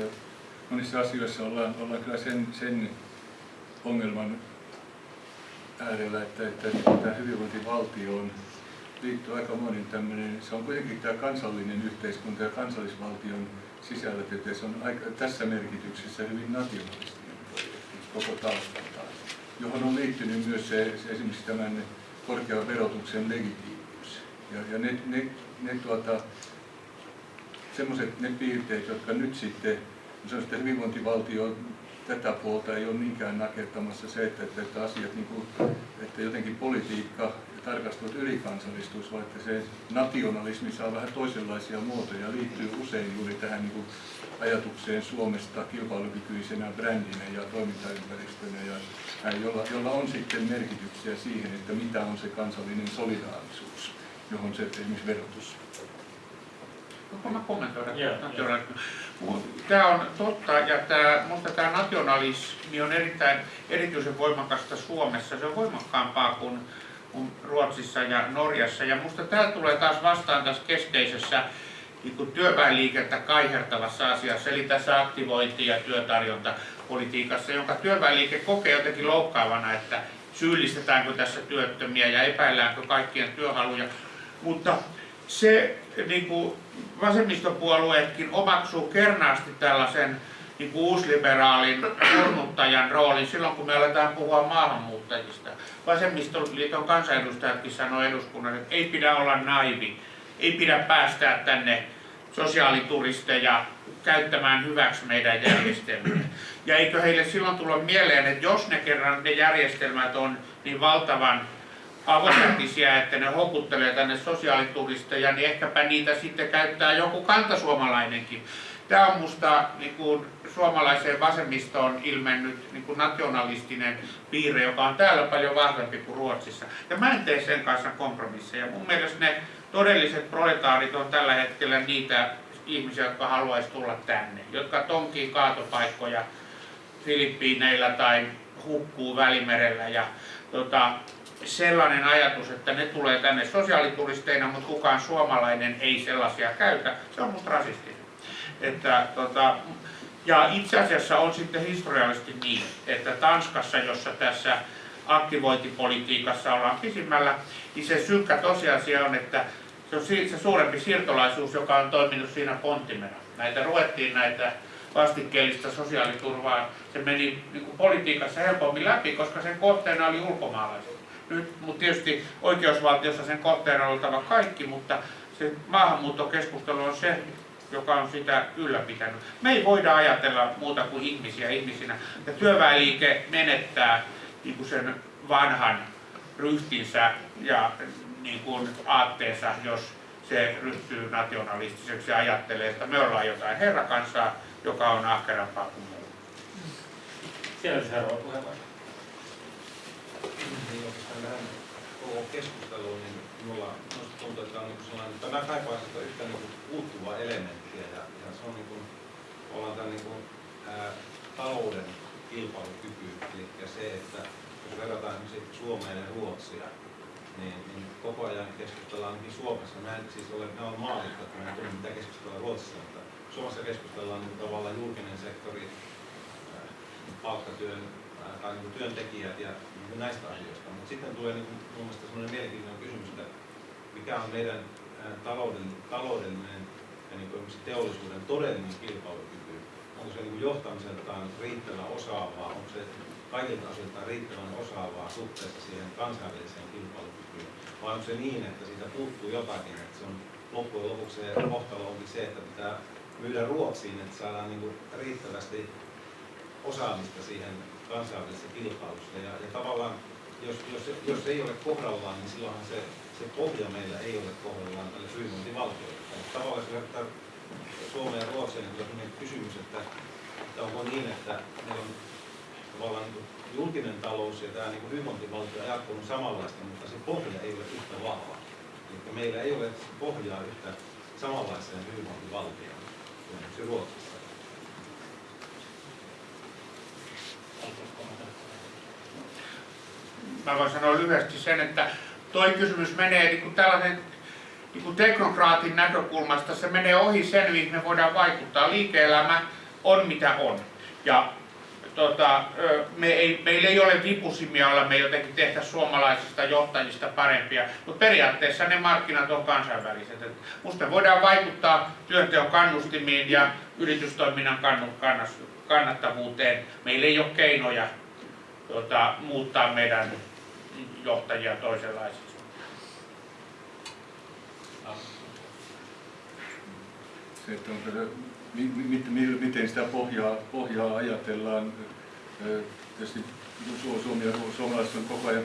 monissa asioissa ollaan, ollaan kyllä sen, sen ongelman äärellä, että, että tämä hyvinvointivaltioon liittyy aika monin tämmöinen, se on kuitenkin tämä kansallinen yhteiskunta ja kansallisvaltion sisällä, että se on aika, tässä merkityksessä hyvin nationalistinen koko taustaltaan, johon on liittynyt myös se, se esimerkiksi tämän korkean verotuksen legitiimiys. Ja, ja ne, ne, ne tuota, semmoiset ne piirteet, jotka nyt sitten on sitten hyvinvointivaltio tätä puolta ei ole niinkään nakertamassa se, että, että, että asiat, niin kuin, että jotenkin politiikka ja tarkastelut ylikansallistuisi, vaan että se nationalismi saa vähän toisenlaisia muotoja, liittyy usein juuri tähän niin kuin ajatukseen Suomesta kilpailukykyisenä brändinä ja toimintaympäristönä, ja, jolla, jolla on sitten merkityksiä siihen, että mitä on se kansallinen solidaarisuus, johon se esimerkiksi verotus. Voinko mä kommentoida? Yeah, yeah. Tämä on totta ja tämä, minusta tämä nationalismi on erittäin, erityisen voimakasta Suomessa. Se on voimakkaampaa kuin, kuin Ruotsissa ja Norjassa. Ja minusta tämä tulee taas vastaan tässä keskeisessä niin työväenliikettä kaihertavassa asiassa, eli tässä aktivointi- ja työtarjontapolitiikassa, jonka työväenliike kokee jotenkin loukkaavana, että syyllistetäänkö tässä työttömiä ja epäilläänkö kaikkien työhaluja. Mutta se niin kuin vasemmistopuolueetkin omaksuu kernaasti tällaisen niin kuin uusliberaalin kurnuttajan roolin silloin, kun me aletaan puhua maahanmuuttajista. Vasemmistoliiton kansanedustajatkin sanoo eduskunnan, että ei pidä olla naivi, ei pidä päästää tänne sosiaalituristeja käyttämään hyväksi meidän järjestelmiä. Ja eikö heille silloin tulla mieleen, että jos ne kerran ne järjestelmät on niin valtavan avokätisiä, että ne houkuttelee tänne sosiaalituristeja, niin ehkäpä niitä sitten käyttää joku kantasuomalainenkin. Tämä on minusta niin suomalaiseen vasemmistoon ilmennyt niin kuin nationalistinen piirre, joka on täällä paljon vahvempi kuin Ruotsissa. Ja mä en tee sen kanssa kompromisseja. Mun mielestä ne todelliset proletaarit on tällä hetkellä niitä ihmisiä, jotka haluaisi tulla tänne, jotka tonkii kaatopaikkoja Filippiineillä tai hukkuu Välimerellä. Ja, tota, sellainen ajatus, että ne tulee tänne sosiaalituristeina, mutta kukaan suomalainen ei sellaisia käytä, se on musta rasistinen. Että, tota, ja itse asiassa on sitten historiallisesti niin, että Tanskassa, jossa tässä aktivointipolitiikassa ollaan pisimmällä, niin se synkkä tosiasia on, että se on se suurempi siirtolaisuus, joka on toiminut siinä pontimena. Näitä ruettiin näitä vastikkeellista sosiaaliturvaa. Se meni niin politiikassa helpommin läpi, koska sen kohteena oli ulkomaalaiset. Nyt, mutta tietysti oikeusvaltiossa sen kohteena on oltava kaikki, mutta se maahanmuuttokeskustelu on se, joka on sitä ylläpitänyt. Me ei voida ajatella muuta kuin ihmisiä ihmisinä. Ja työväenliike menettää niin kuin sen vanhan ryhtinsä ja niin kuin aatteensa, jos se ryhtyy nationalistiseksi ja ajattelee, että me ollaan jotain herrakansaa, joka on ahkerampaa kuin muu. Siellä oli seuraava puheenvuoro. Koko keskusteluun, niin minulla minusta tuntuu, että on niin sellainen, tämä kaipaa sitä yhtä niin puuttuvaa elementtiä ja, ja se on niin kuin, ollaan tämän niin kuin, ää, talouden kilpailukyky, eli se, että jos verrataan esimerkiksi Suomeen ja Ruotsia, niin, niin koko ajan keskustellaan ainakin Suomessa. Mä en siis ole, mä olen maallikko, että mä en tunne mitä keskustellaan Ruotsissa, mutta Suomessa keskustellaan niin tavallaan julkinen sektori, ää, palkkatyön tai niin työntekijät ja niin näistä asioista. Mutta sitten tulee niin mun mielestä sellainen mielenkiintoinen kysymys, että mikä on meidän ää, taloudellinen, ja niin kuin teollisuuden todellinen kilpailukyky. Onko se niin johtamiseltaan riittävän osaavaa, onko se kaikilta asioiltaan riittävän osaavaa suhteessa siihen kansainväliseen kilpailukykyyn, vai onko se niin, että siitä puuttuu jotakin, että se on loppujen lopuksi se kohtalo onkin se, että pitää myydä Ruotsiin, että saadaan niin kuin riittävästi osaamista siihen kansainvälisessä kilpailussa. Ja, ja tavallaan, jos, jos, jos ei ole kohdallaan, niin silloinhan se, se pohja meillä ei ole kohdallaan tälle hyvinvointivaltiolle. Tavallaan jos vertaa Suomeen ja Ruotsiin, niin kysymys, että, että onko niin, että meillä on tavallaan niin julkinen talous ja tämä niin hyvinvointivaltio ajattelu on samanlaista, mutta se pohja ei ole yhtä vahva. Eli meillä ei ole pohjaa yhtä samanlaiseen hyvinvointivaltioon kuin se Ruotsissa. Mä voin sanoa lyhyesti sen, että toi kysymys menee niin kuin tällaisen niin kuin teknokraatin näkökulmasta, se menee ohi sen, mihin me voidaan vaikuttaa. Liike-elämä on mitä on. Ja tota, me ei, meillä ei ole vipusimia olla me jotenkin tehdä suomalaisista johtajista parempia, mutta periaatteessa ne markkinat on kansainväliset. Et musta me voidaan vaikuttaa työnteon kannustimiin ja yritystoiminnan kannattavuuteen. Meillä ei ole keinoja tota, muuttaa meidän johtajia toisenlaisiksi. Se, että onko miten sitä pohjaa, pohjaa ajatellaan. Tietysti Suomi ja suomalaiset on koko ajan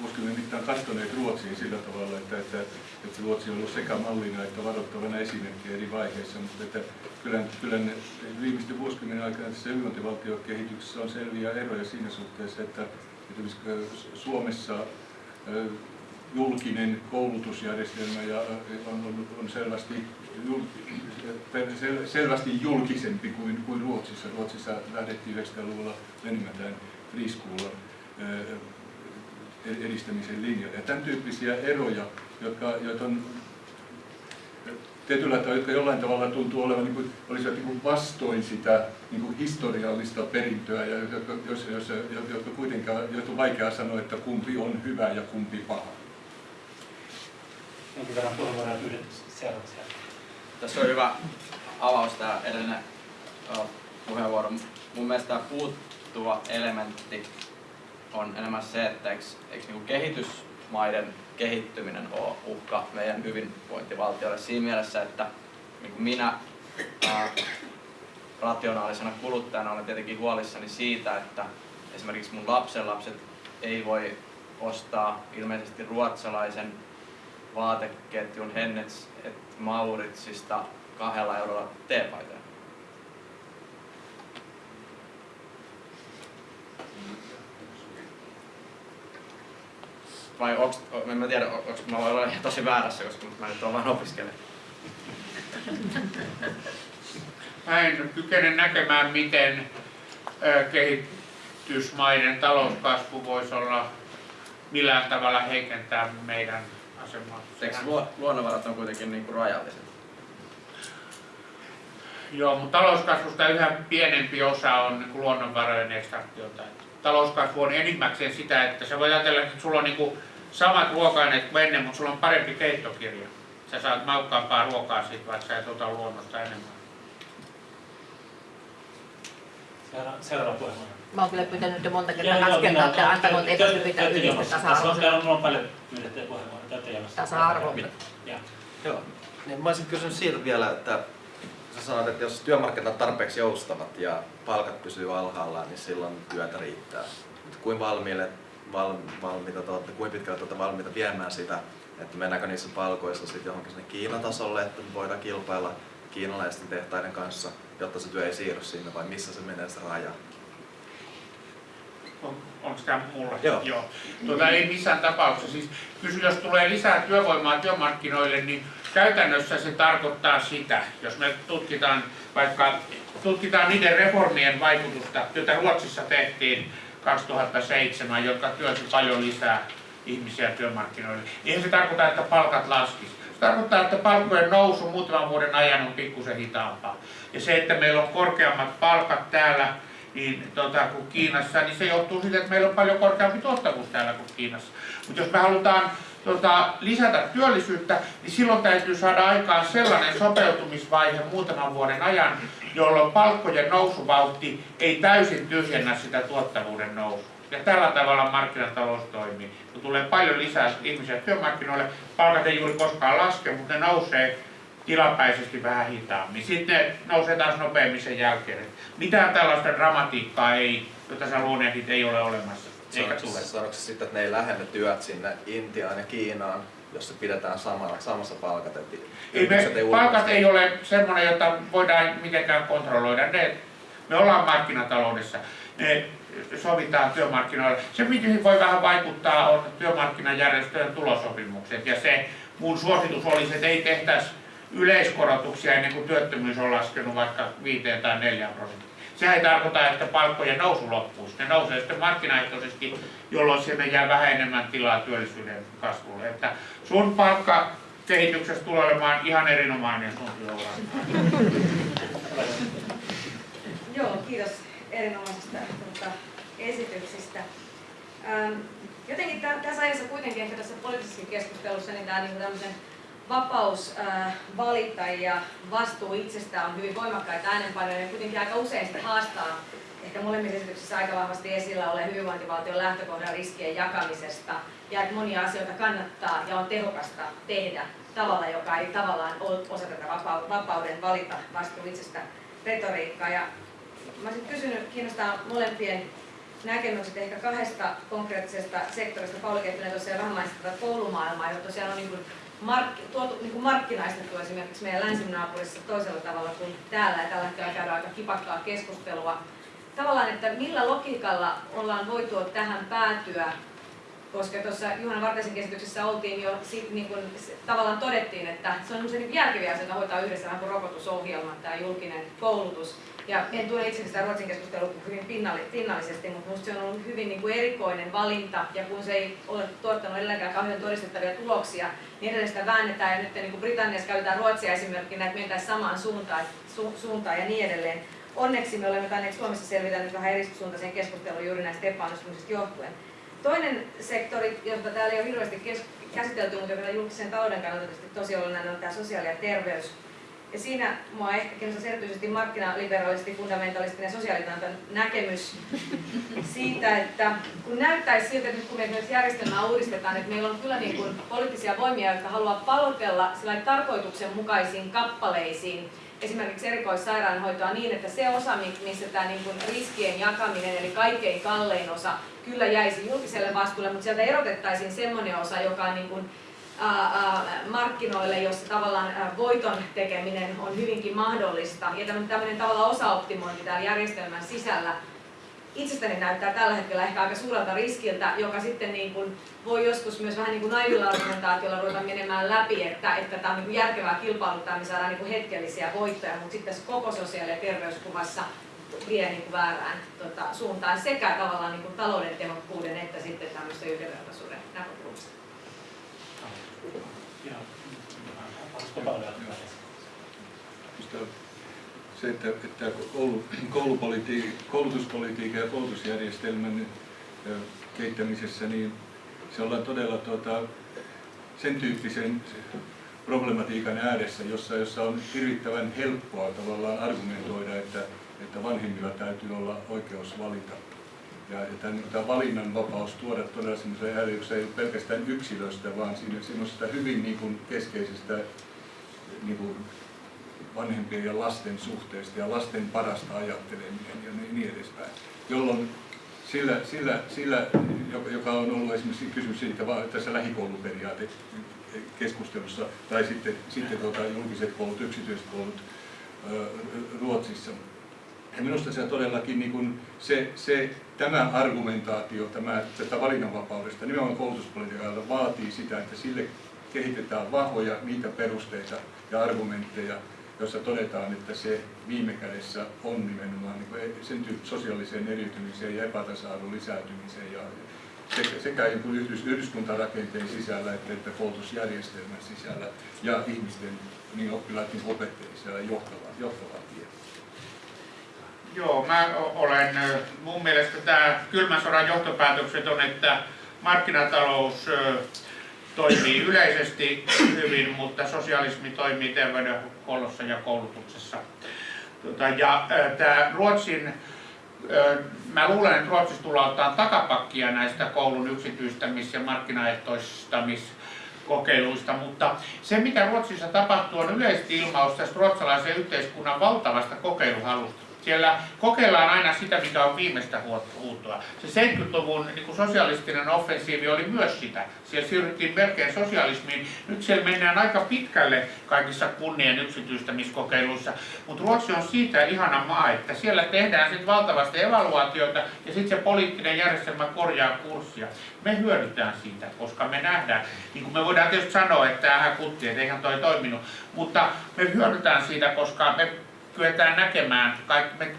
vuosikymmenen mittaan katsoneet Ruotsiin sillä tavalla, että, että, että Ruotsi on ollut sekä mallina että varoittavana esimerkkinä eri vaiheissa, mutta että kyllä, kyllä ne viimeisten vuosikymmenen aikana tässä hyvinvointivaltiokehityksessä on selviä eroja siinä suhteessa, että esimerkiksi Suomessa julkinen koulutusjärjestelmä ja on, on, on selvästi, jul, selvästi julkisempi kuin, kuin Ruotsissa. Ruotsissa lähdettiin 90-luvulla menemätään free school edistämisen linjalle. Ja tämän tyyppisiä eroja, jotka, jotka on tietyllä tavalla, jotka jollain tavalla tuntuu olevan niin kuin, olisivat niin kuin vastoin sitä niin kuin historiallista perintöä, ja jotka, jos, jos, jotka kuitenkaan jotka on vaikea sanoa, että kumpi on hyvä ja kumpi paha. Jonkin verran puheenvuoroja seuraavaksi. Tässä on hyvä avaus tämä edellinen puheenvuoro. Mun mielestä tämä puuttuva elementti on enemmän se, että eikö, eikö niin kehitysmaiden kehittyminen ole uhka meidän hyvinvointivaltiolle siinä mielessä, että niin minä ää, rationaalisena kuluttajana olen tietenkin huolissani siitä, että esimerkiksi mun lapsenlapset ei voi ostaa ilmeisesti ruotsalaisen vaateketjun Hennets et Mauritsista kahdella eurolla teepaitoja. Vai onks, en mä tiedä, onks mä voin olla ihan tosi väärässä, koska mä nyt olen vain opiskelija. Mä en kykene näkemään, miten kehitysmaiden talouskasvu voisi olla millään tavalla heikentää meidän asemaa. Eikö luonnonvarat on kuitenkin niin kuin rajalliset? Joo, mutta talouskasvusta yhä pienempi osa on niin kuin luonnonvarojen ekstraktiota. Talouskasvu on enimmäkseen sitä, että sä voit ajatella, että sulla on niin kuin samat ruoka-aineet kuin ennen, mutta sulla on parempi keittokirja. Sä saat maukkaampaa ruokaa siitä, vaikka sä et ota luonnosta enemmän. Seuraava, seuraava puheenvuoro. Mä oon kyllä pyytänyt jo monta kertaa minä- että antaneet te- eikö te- pyytää te olette ylistä jonossa. Tässä on, tasa-arvoisen täällä on paljon pyydettyjä puheenvuoroja. Te olette jonossa. tasa-arvo. Ja. Joo. Niin mä olisin kysynyt siitä vielä, että sä sanoit, että jos työmarkkinat on tarpeeksi joustavat ja palkat pysyy alhaalla, niin silloin työtä riittää. Mutta kuin valmiille, val, valmiita, te olette, kuin pitkälle te olette valmiita viemään sitä, että mennäänkö niissä palkoissa sitten johonkin sinne Kiinan tasolle, että voidaan kilpailla kiinalaisten tehtaiden kanssa, jotta se työ ei siirry sinne, vai missä se menee se raja? On, onko tämä mulla? Joo. Joo. Tuota, ei missään tapauksessa. Siis kysy, jos tulee lisää työvoimaa työmarkkinoille, niin käytännössä se tarkoittaa sitä, jos me tutkitaan vaikka tutkitaan niiden reformien vaikutusta, joita Ruotsissa tehtiin 2007, jotka työlsi paljon lisää ihmisiä työmarkkinoille. Eihän se tarkoita, että palkat laskisi. Se tarkoittaa, että palkkojen nousu muutaman vuoden ajan on pikkusen hitaampaa. Ja se, että meillä on korkeammat palkat täällä niin, tota, kuin Kiinassa, niin se johtuu siitä, että meillä on paljon korkeampi tuottavuus täällä kuin Kiinassa. Mutta jos me halutaan tota, lisätä työllisyyttä, niin silloin täytyy saada aikaan sellainen sopeutumisvaihe muutaman vuoden ajan, jolloin palkkojen nousuvauhti ei täysin tyhjennä sitä tuottavuuden nousua. Ja tällä tavalla markkinatalous toimii. Kun tulee paljon lisää ihmisiä työmarkkinoille, palkat ei juuri koskaan laske, mutta ne nousee tilapäisesti vähän hitaammin. Sitten ne nousee taas nopeammin sen jälkeen. Mitään tällaista dramatiikkaa ei, jota sä luonnehdit, ei ole olemassa. Eikä tule. se sitten, että ne ei lähde työt sinne Intiaan ja Kiinaan, jos se pidetään samalla, samassa palkat? Että Ei me, yritykset palkat ei ole semmoinen, jota voidaan mitenkään kontrolloida. Ne, me ollaan markkinataloudessa. Ne sovitaan työmarkkinoilla. Se, mihin voi vähän vaikuttaa, on työmarkkinajärjestöjen tulosopimukset. Ja se mun suositus olisi, että ei tehtäisi yleiskorotuksia ennen kuin työttömyys on laskenut vaikka 5 tai 4 prosenttia. Sehän ei tarkoita, että palkkojen nousu loppuisi. Ne nousee sitten markkinaehtoisesti, jolloin sinne jää vähän enemmän tilaa työllisyyden kasvulle. Että sun palkka kehityksessä tulee olemaan ihan erinomainen sun. Joo, kiitos erinomaisista tuota, esityksistä. Ähm, jotenkin tä- tässä ajassa kuitenkin ehkä tässä poliittisessa keskustelussa niin tämä niin vapaus äh, valita ja vastuu itsestään on hyvin voimakkaita äänenpainoja ja kuitenkin aika usein sitä haastaa ehkä molemmissa esityksissä aika vahvasti esillä ole hyvinvointivaltion lähtökohdan riskien jakamisesta ja että monia asioita kannattaa ja on tehokasta tehdä tavalla, joka ei tavallaan osa tätä vapau- vapauden valita vastuu itsestä retoriikkaa. Ja mä olisin kysynyt, kiinnostaa molempien näkemykset ehkä kahdesta konkreettisesta sektorista. Pauli Kettunen tuossa jo vähän mainitsi tätä koulumaailmaa, jota tosiaan on niin kuin mark, tuotu, niin kuin markkinaistettu esimerkiksi meidän länsinaapurissa toisella tavalla kuin täällä. Ja tällä hetkellä käydään aika kipakkaa keskustelua. Tavallaan, että millä logiikalla ollaan voitu tähän päätyä, koska tuossa Juhana Vartisen käsityksessä oltiin jo, sit, niin kun, tavallaan todettiin, että se on niin järkeviä asioita hoitaa yhdessä vähän kuin rokotusohjelma, tämä julkinen koulutus. Ja en tue itse sitä Ruotsin keskustelua hyvin pinnalli, pinnallisesti, mutta minusta se on ollut hyvin niin kuin erikoinen valinta, ja kun se ei ole tuottanut edelläkään kauhean todistettavia tuloksia, niin edelleen sitä väännetään, ja nyt niin kuin Britanniassa käytetään Ruotsia esimerkkinä, että mentäisiin samaan suuntaan, su, suuntaan ja niin edelleen. Onneksi me olemme tainneet Suomessa selvitä nyt vähän eri suuntaiseen keskusteluun juuri näistä epäonnistumisista johtuen. Toinen sektori, jota täällä ei ole hirveästi käsitelty, mutta joka on julkisen talouden kannalta tosi olennainen, on tämä sosiaali- ja terveys. Ja siinä mua ehkä kiinnostaisi erityisesti markkinaliberalisti, fundamentalistinen sosiaalitantan näkemys siitä, että kun näyttäisi siltä, että nyt kun me myös järjestelmää uudistetaan, että meillä on kyllä niin kuin poliittisia voimia, jotka haluaa palotella tarkoituksenmukaisiin kappaleisiin esimerkiksi erikoissairaanhoitoa niin, että se osa, missä tämä niin kuin riskien jakaminen, eli kaikkein kallein osa, kyllä jäisi julkiselle vastuulle, mutta sieltä erotettaisiin semmoinen osa, joka on niin kuin, markkinoille, jossa tavallaan voiton tekeminen on hyvinkin mahdollista. Ja tämmöinen, tämmöinen tavallaan osaoptimointi täällä järjestelmän sisällä itsestäni näyttää tällä hetkellä ehkä aika suurelta riskiltä, joka sitten niin kuin voi joskus myös vähän niin kuin naivilla argumentaatiolla ruveta menemään läpi, että, että tämä on niin kuin järkevää kilpailuttaa, niin saadaan niin kuin hetkellisiä voittoja, mutta sitten tässä koko sosiaali- ja terveyskuvassa vie niin kuin väärään tota, suuntaan sekä tavallaan niin kuin talouden tehokkuuden että sitten tämmöistä yhdenvertaisuuden näkökulmasta. Joo. Olisiko Pauli ottaa Minusta se, että, että koulu, koulutuspolitiikan ja koulutusjärjestelmän kehittämisessä, niin se ollaan todella tuota, sen tyyppisen problematiikan ääressä, jossa, jossa on hirvittävän helppoa tavallaan argumentoida, että, että vanhemmilla täytyy olla oikeus valita. Ja, ja tämä valinnan vapaus tuoda todella semmoiseen ääri, jossa ei ole pelkästään yksilöstä, vaan siinä semmoisesta hyvin niin kuin keskeisestä niin kuin vanhempien ja lasten suhteesta ja lasten parasta ajatteleminen ja niin, niin edespäin. Jolloin sillä, sillä, sillä, joka on ollut esimerkiksi kysymys siitä vaan tässä lähikouluperiaate keskustelussa, tai sitten, sitten tuota, julkiset koulut, yksityiset koulut Ruotsissa. Ja minusta se todellakin niin kuin se, se, tämä argumentaatio tämä, tätä valinnanvapaudesta nimenomaan koulutuspolitiikalla vaatii sitä, että sille kehitetään vahvoja niitä perusteita ja argumentteja, jossa todetaan, että se viime kädessä on nimenomaan niin sen sosiaaliseen eriytymiseen ja epätasa-arvon lisääntymiseen ja sekä, sekä yhdys, yhdyskuntarakenteen sisällä että, koulutusjärjestelmän sisällä ja ihmisten, niin oppilaiden kuin opettajien sisällä johtava, johtava tie. Joo, mä olen, mun mielestä tämä kylmän sodan johtopäätökset on, että markkinatalous toimii yleisesti hyvin, mutta sosialismi toimii terveydenhuollossa ja koulutuksessa. Tota, ja tämä Ruotsin, mä luulen, että Ruotsissa tullaan ottaa takapakkia näistä koulun yksityistämis- ja markkinaehtoistamiskokeiluista, mutta se mitä Ruotsissa tapahtuu on yleisesti ilmaus tästä ruotsalaisen yhteiskunnan valtavasta kokeiluhalusta. Siellä kokeillaan aina sitä, mikä on viimeistä huuttua. Se 70-luvun niin sosialistinen offensiivi oli myös sitä. Siellä siirryttiin melkein sosialismiin. Nyt siellä mennään aika pitkälle kaikissa kunnien yksityistämiskokeiluissa. Mutta Ruotsi on siitä ihana maa, että siellä tehdään sitten valtavasti evaluaatioita ja sitten se poliittinen järjestelmä korjaa kurssia. Me hyödytään siitä, koska me nähdään, niin kuin me voidaan tietysti sanoa, että tämähän kutti, että eihän toi toiminut, mutta me hyödytään siitä, koska me kyetään näkemään, kaikki, me,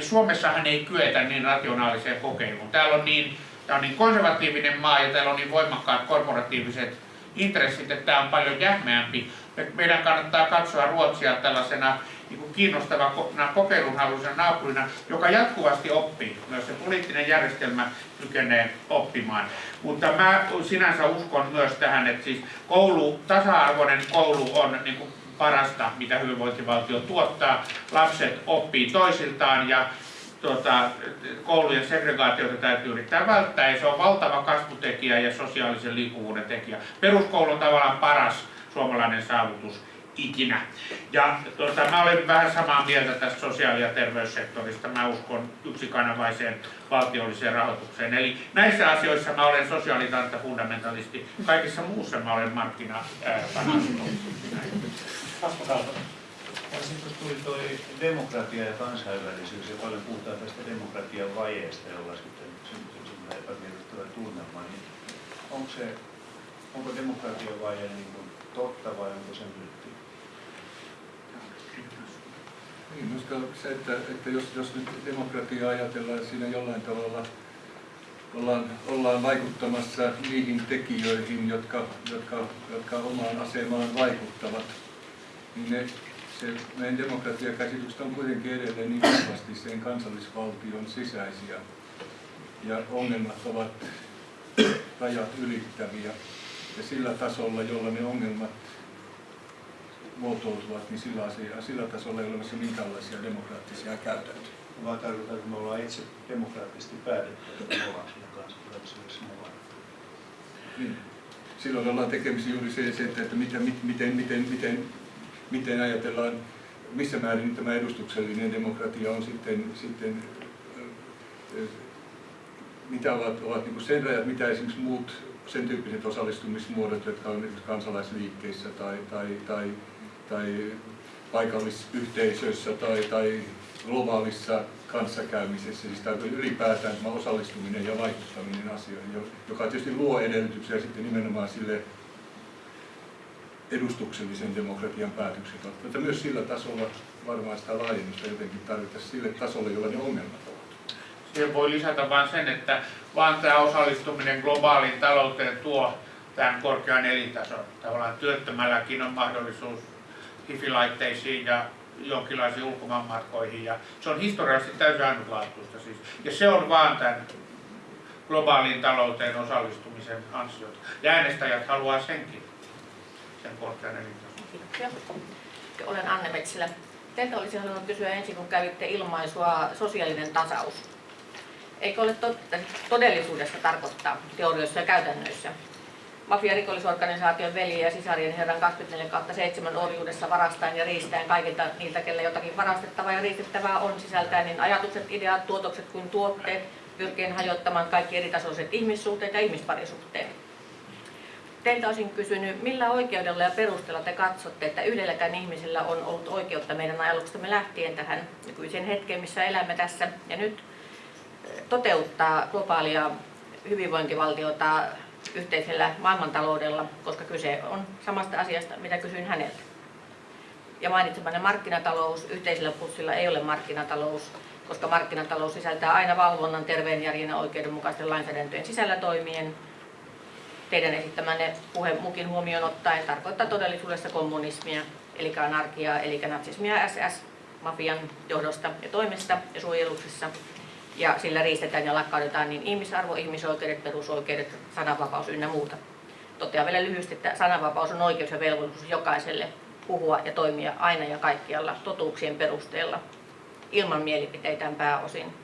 Suomessahan ei kyetä niin rationaaliseen kokeiluun. Täällä on niin, tämä on niin konservatiivinen maa ja täällä on niin voimakkaat korporatiiviset intressit, että tämä on paljon jähmeämpi. Meidän kannattaa katsoa Ruotsia tällaisena niin kiinnostavana kokeilunhaluisena naapurina, joka jatkuvasti oppii. Myös se poliittinen järjestelmä kykenee oppimaan. Mutta mä sinänsä uskon myös tähän, että siis koulu, tasa-arvoinen koulu on niin kuin parasta, mitä hyvinvointivaltio tuottaa. Lapset oppii toisiltaan ja tuota, koulujen segregaatiota täytyy yrittää välttää ja se on valtava kasvutekijä ja sosiaalisen liikkuvuuden tekijä. Peruskoulu on tavallaan paras suomalainen saavutus ikinä. Ja tuota, mä olen vähän samaa mieltä tästä sosiaali- ja terveyssektorista. Mä uskon yksikanavaiseen valtiolliseen rahoitukseen. Eli näissä asioissa mä olen sosiaalitantta fundamentalisti. Kaikissa muussa mä olen markkina. Sitten tuli tuo demokratia ja kansainvälisyys ja paljon puhutaan tästä demokratian vajeesta, jolla sitten syntyy semmoinen epämiellyttävä tunnelma. Niin onko, se, onko demokratian vaje niin kuin totta vai onko se myytti? Niin, minusta se, että, että jos, jos nyt demokratiaa ajatellaan, että siinä jollain tavalla ollaan, ollaan vaikuttamassa niihin tekijöihin, jotka, jotka, jotka omaan asemaan vaikuttavat, niin ne, se meidän demokratiakäsitykset on kuitenkin edelleen niin vahvasti sen kansallisvaltion sisäisiä. Ja ongelmat ovat rajat ylittäviä. Ja sillä tasolla, jolla ne ongelmat muotoutuvat, niin sillä, asia, sillä tasolla ei ole olemassa minkäänlaisia demokraattisia käytäntöjä. Vaan tarkoittaa, että me ollaan itse demokraattisesti päätetty, että me ollaan siinä mukana. Niin. Silloin ollaan tekemisissä juuri se, että, että miten, miten, miten, miten miten ajatellaan, missä määrin tämä edustuksellinen demokratia on sitten, sitten mitä ovat, ovat niin sen rajat, mitä esimerkiksi muut sen tyyppiset osallistumismuodot, jotka on nyt kansalaisliikkeissä tai, tai, tai, tai paikallisyhteisöissä tai, tai globaalissa kanssakäymisessä, siis tämä ylipäätään tämä osallistuminen ja vaikuttaminen asioihin, joka tietysti luo edellytyksiä sitten nimenomaan sille edustuksellisen demokratian päätökset ovat. Mutta myös sillä tasolla varmaan sitä laajennusta jotenkin tarvittaisiin sille tasolle, jolla ne ongelmat ovat. Siihen voi lisätä vain sen, että vaan tämä osallistuminen globaaliin talouteen tuo tämän korkean elintason. Tavallaan työttömälläkin on mahdollisuus hifilaitteisiin ja jonkinlaisiin ulkomaanmatkoihin. Ja se on historiallisesti täysin ainutlaatuista siis. Ja se on vaan tämän globaaliin talouteen osallistumisen ansiota. Ja äänestäjät haluaa senkin sen korkean elintason. Kiitoksia. Olen Anne Metsilä Teiltä olisin halunnut kysyä ensin, kun kävitte ilmaisua sosiaalinen tasaus. Eikö ole todellisuudessa tarkoittaa teorioissa ja käytännöissä? Mafia rikollisorganisaation veli ja sisarien herran 24 kautta 7 orjuudessa varastaen ja riistäen kaikilta niiltä, kelle jotakin varastettavaa ja riistettävää on sisältäen, niin ajatukset, ideat, tuotokset kuin tuotteet, pyrkien hajottamaan kaikki eritasoiset ihmissuhteet ja ihmisparisuhteet. Teiltä olisin kysynyt, millä oikeudella ja perusteella te katsotte, että yhdelläkään ihmisellä on ollut oikeutta meidän ajaluksestamme lähtien tähän nykyiseen hetkeen, missä elämme tässä ja nyt toteuttaa globaalia hyvinvointivaltiota yhteisellä maailmantaloudella, koska kyse on samasta asiasta, mitä kysyin häneltä. Ja mainitsemanne markkinatalous yhteisellä pussilla ei ole markkinatalous, koska markkinatalous sisältää aina valvonnan terveen järjen ja oikeudenmukaisten lainsäädäntöjen sisällä toimien. Teidän esittämänne puhe mukin huomioon ottaen tarkoittaa todellisuudessa kommunismia, eli anarkiaa, eli natsismia SS, mafian johdosta ja toimesta ja suojeluksessa. Ja sillä riistetään ja lakkautetaan niin ihmisarvo, ihmisoikeudet, perusoikeudet, sananvapaus ynnä muuta. Totean vielä lyhyesti, että sananvapaus on oikeus ja velvollisuus jokaiselle puhua ja toimia aina ja kaikkialla totuuksien perusteella, ilman mielipiteitään pääosin.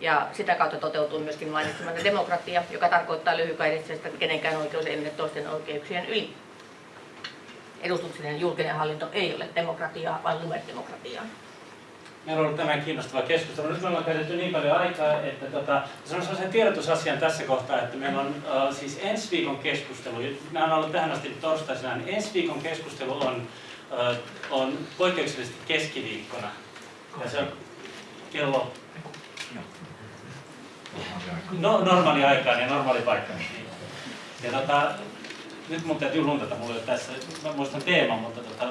Ja sitä kautta toteutuu myöskin mainitsemanne demokratia, joka tarkoittaa lyhykäisesti, että kenenkään oikeus ei mene toisten oikeuksien yli. Edustuksellinen julkinen hallinto ei ole demokratiaa, vaan lumedemokratiaa. Meillä on ollut tämän kiinnostava keskustelu. Nyt me ollaan käytetty niin paljon aikaa, että tota, sanon sellaisen tiedotusasian tässä kohtaa, että meillä on uh, siis ensi viikon keskustelu, nämä on ollut tähän asti torstaisena, niin ensi viikon keskustelu on, uh, on poikkeuksellisesti keskiviikkona. Ja se on kello no, normaali aikaan ja normaali paikka. Ja tota, nyt mun täytyy luntata, mulla ei ole tässä, mä muistan teeman, mutta tota,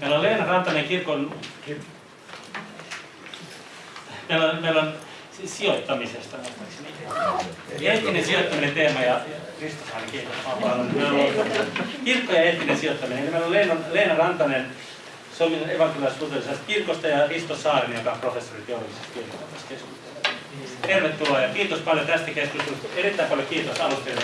Meillä on Leena Rantanen kirkon... Meillä on, meillä on sijoittamisesta. Eettinen sijoittaminen teema ja ainakin Kirkko ja eettinen sijoittaminen. Eli meillä on Leena, Leena Rantanen Suomen evankelilaisluterilaisesta kirkosta ja Risto Saarinen, joka on professori teologisesta kirkosta. Tervetuloa ja kiitos paljon tästä keskustelusta. Erittäin paljon kiitos alustajille.